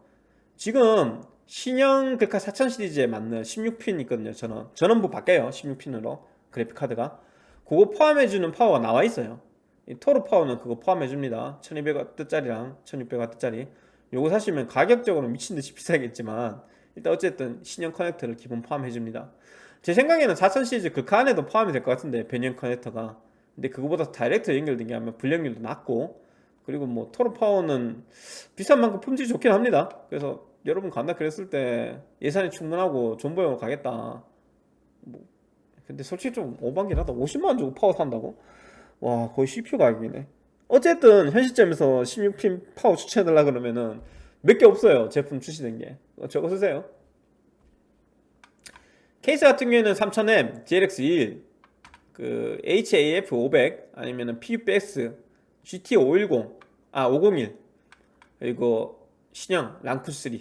지금 신형 글카 4000 시리즈에 맞는 16핀 있거든요 저는. 전원부 바뀌어요 16핀으로 그래픽카드가. 그거 포함해주는 파워가 나와 있어요. 이 토르 파워는 그거 포함해줍니다. 1200W짜리랑 1600W짜리. 요거 사시면 가격적으로 미친듯이 비싸겠지만 일단 어쨌든 신형 커넥터를 기본 포함해줍니다. 제 생각에는 4000 시리즈 글카에도 포함이 될 것 같은데 변형 커넥터가. 근데 그거보다 direct 연결된 게 아마 불량률도 낮고 그리고 뭐 토르 파워는 비싼 만큼 품질이 좋긴 합니다. 그래서 여러분 간다 그랬을 때 예산이 충분하고 존버용으로 가겠다. 뭐 근데 솔직히 좀 오반긴 하다. 50만원 주고 파워 산다고? 와 거의 CPU 가격이네. 어쨌든 현 시점에서 16핀 파워 추천해달라 그러면은 몇 개 없어요 제품 출시된 게. 어, 저거 쓰세요. 케이스 같은 경우에는 3000M, GLX21 그 HAF 500 아니면은 PUBX GT 510 아 501 그리고 신형 랑쿠3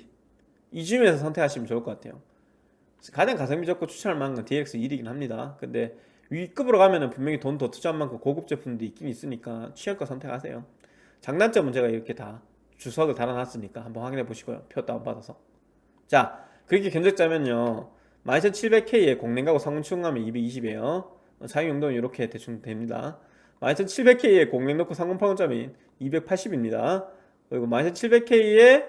이 중에서 선택하시면 좋을 것 같아요. 가장 가성비 좋고 추천할 만한 건 DX1이긴 합니다. 근데 위급으로 가면 은 분명히 돈 더 투자한 만큼 고급 제품도 있긴 있으니까 취향껏 선택하세요. 장단점은 제가 이렇게 다 주석을 달아놨으니까 한번 확인해 보시고요. 표 다운받아서. 자 그렇게 견적자면요. 12700K에 공랭가고 추궁하면 220이에요. 사용 용도는 이렇게 대충 됩니다 12700K에 공랭 넣고 상온 파운점이 280입니다. 그리고 12700K에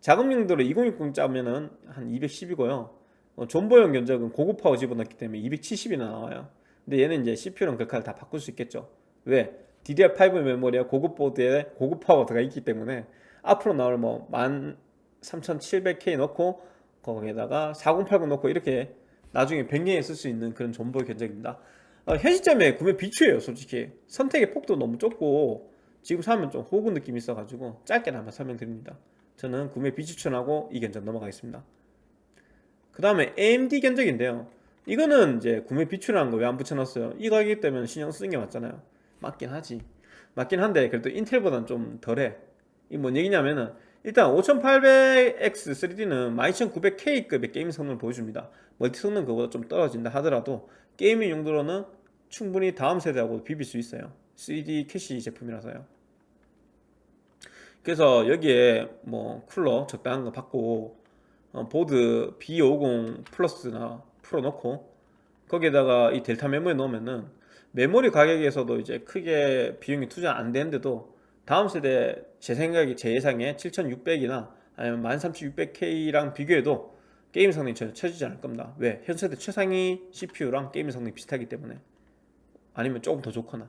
작업 용도로 2060 짜면은 한 210이고요. 어, 존버용 견적은 고급 파워 집어넣기 때문에 270이나 나와요. 근데 얘는 이제 CPU랑 글카를 다 바꿀 수 있겠죠. 왜? DDR5 메모리와 고급 보드에 고급 파워가 있기 때문에 앞으로 나올 뭐 13700K 넣고 거기에다가 4080 넣고 이렇게 나중에 변경해 쓸수 있는 그런 존버 견적입니다. 어, 현 시점에 구매 비추예요 솔직히. 선택의 폭도 너무 좁고 지금 사면 좀 호구 느낌이 있어가지고 짧게나마 설명드립니다. 저는 구매 비추천하고 이 견적 넘어가겠습니다. 그 다음에 AMD 견적인데요. 이거는 이제 구매 비추라는 거 왜 안 붙여놨어요? 이 가격이 때문에 신형 쓰는 게 맞잖아요. 맞긴 하지. 맞긴 한데 그래도 인텔보다는 좀 덜해. 이 뭔 얘기냐면은 일단 5800X 3D는 12900K급의 게임 성능을 보여줍니다. 멀티 성능 그보다 좀 떨어진다 하더라도 gaming 용도로는 충분히 다음 세대하고 비빌 수 있어요. 3D 캐시 제품이라서요. 그래서 여기에 뭐 쿨러 적당한 거 받고 어, 보드 B50 플러스나 풀어 놓고 거기에다가 이 델타 메모리 넣으면은 메모리 가격에서도 이제 크게 비용이 투자 안 되는데도 다음 세대 제 생각에 제 예상에 7600이나 아니면 13600K랑 비교해도 게임 성능이 전혀 처지지 않을 겁니다. 왜? 현 세대 최상위 CPU랑 게임 성능이 비슷하기 때문에 아니면 조금 더 좋거나.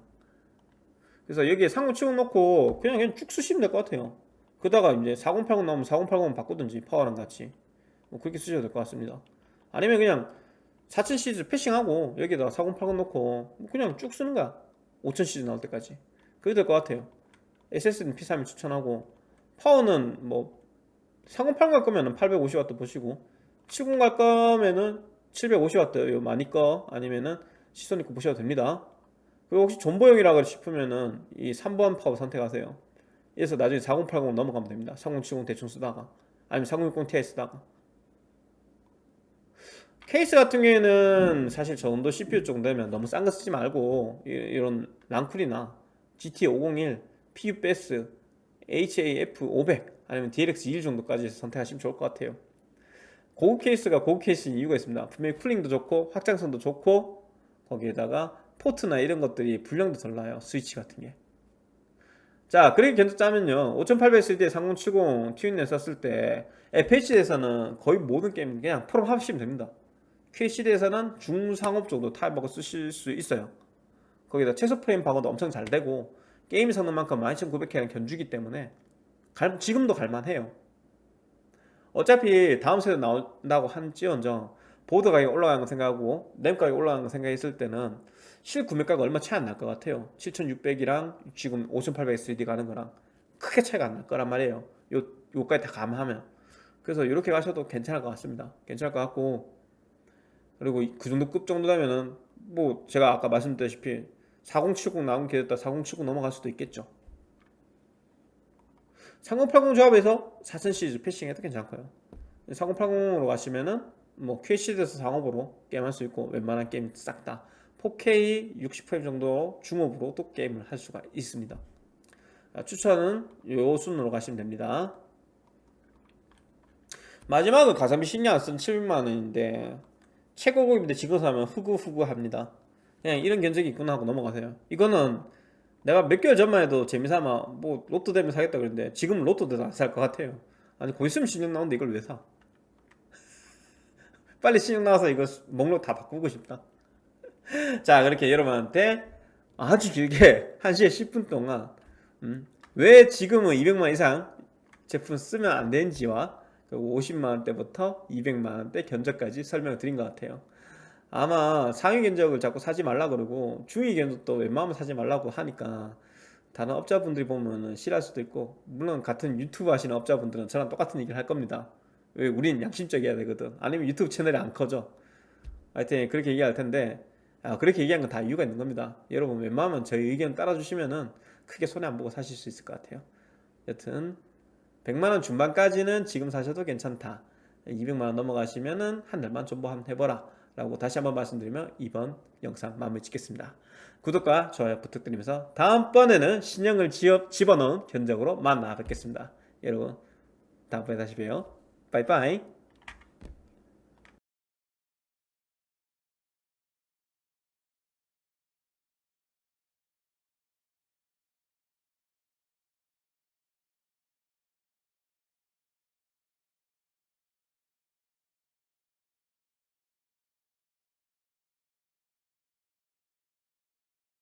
그래서 여기에 상호 치고 놓고 그냥 그냥 쭉 쓰시면 될 것 같아요. 그러다가 이제 4080 나오면 4080 바꾸든지 파워랑 같이. 뭐 그렇게 쓰셔도 될 것 같습니다. 아니면 그냥 4000 시리즈 passing하고 여기다가 4080 넣고 뭐 그냥 쭉 쓰는 거야. 5000 시리즈 나올 때까지. 그게 될 것 같아요. SSD는 P3을 추천하고 파워는 뭐 4080 갈 거면 은 850W 보시고 70 갈 거면은 750W 요. 많이 거 아니면은 시소닉 거 보셔도 됩니다 그리고 혹시 존버용이라 싶으면은 이 3번 파워 선택하세요. 그래서 나중에 4080 넘어가면 됩니다. 3070 대충 쓰다가. 아니면 3060 Ti 쓰다가. 케이스 같은 경우에는 사실 저 정도 CPU 정도 되면 너무 싼 거 쓰지 말고 이런 란쿨이나 GT 501, PUBS, HAF 500 아니면 DLX 21 정도까지 선택하시면 좋을 것 같아요. 고급 케이스가 고급 케이스인 이유가 있습니다. 분명히 cooling도 좋고 확장성도 좋고 거기에다가 포트나 이런 것들이 불량도 덜 나요 스위치 같은 게. 자, 그렇게 견적 짜면요. 5800X에 3070 튜닝을 썼을 때 FHD에서는 거의 모든 게임 그냥 풀옵 하시면 됩니다. QHD에서는 중상옵 정도 타협하고 쓰실 수 있어요. 거기다 최소 프레임 방어도 엄청 잘 되고 게임 성능만큼 12900K랑 견주기 때문에 갈, 지금도 갈만해요. 어차피 다음 세대 나온다고 할지언정 보드 가격이 올라가는 거 생각하고 램 가격이 올라가는 거 생각했을 때는 실구매가가 얼마 차이 안 날 것 같아요. 7600이랑 지금 5800 3D 가는 거랑 크게 차이가 안 날 거란 말이에요. 요, 요까지 다 감하면. 그래서 이렇게 가셔도 괜찮을 것 같습니다. 괜찮을 것 같고. 그리고 그 정도 급 정도 되면은 뭐 제가 아까 말씀드렸다시피 4070 나온 기회다 4070 넘어갈 수도 있겠죠. 3080 조합에서 4000 시리즈 패싱해도 괜찮고요. 4080으로 가시면은 뭐 QHD에서 상업으로 게임할 수 있고 웬만한 게임 싹 다 4K 60프레임 정도 중업으로 또 게임을 할 수가 있습니다 추천은 요 순으로 가시면 됩니다 마지막은 가성비 신경 안 쓴 700만원인데 최고급인데 지금 사면 후구후구 합니다 그냥 이런 견적이 있구나 하고 넘어가세요 이거는 내가 몇 개월 전만 해도 재미삼아 뭐 로또 되면 사겠다 그랬는데 지금은 로또 돼도 안 살 것 같아요 아니 곧 있으면 신용 나오는데 이걸 왜 사? 빨리 신용 나와서 이거 목록 다 바꾸고 싶다 자 그렇게 여러분한테 아주 길게 1시에 10분 동안 음, 왜 지금은 200만 이상 제품 쓰면 안 되는지와 그리고 50만원대부터 200만원대 견적까지 설명을 드린 것 같아요. 아마 상위 견적을 자꾸 사지 말라 그러고 중위 견적도 웬만하면 사지 말라고 하니까 다른 업자분들이 보면은 싫어할 수도 있고 물론 같은 유튜브 하시는 업자분들은 저랑 똑같은 얘기를 할 겁니다. 왜 우린 양심적이어야 되거든. 아니면 유튜브 채널이 안 커져. 하여튼 그렇게 얘기할 텐데 아, 그렇게 얘기한 건 다 이유가 있는 겁니다. 여러분 웬만하면 저희 의견 따라주시면은 크게 손해 안 보고 사실 수 있을 것 같아요. 여튼 100만원 중반까지는 지금 사셔도 괜찮다. 200만원 넘어가시면은 한 달만 좀 한번 해보라. 라고 다시 한번 말씀드리며 이번 영상 마무리 짓겠습니다. 구독과 좋아요 부탁드리면서 다음번에는 신형을 집어넣은 견적으로 만나 뵙겠습니다. 여러분 다음번에 다시 봬요. 빠이빠이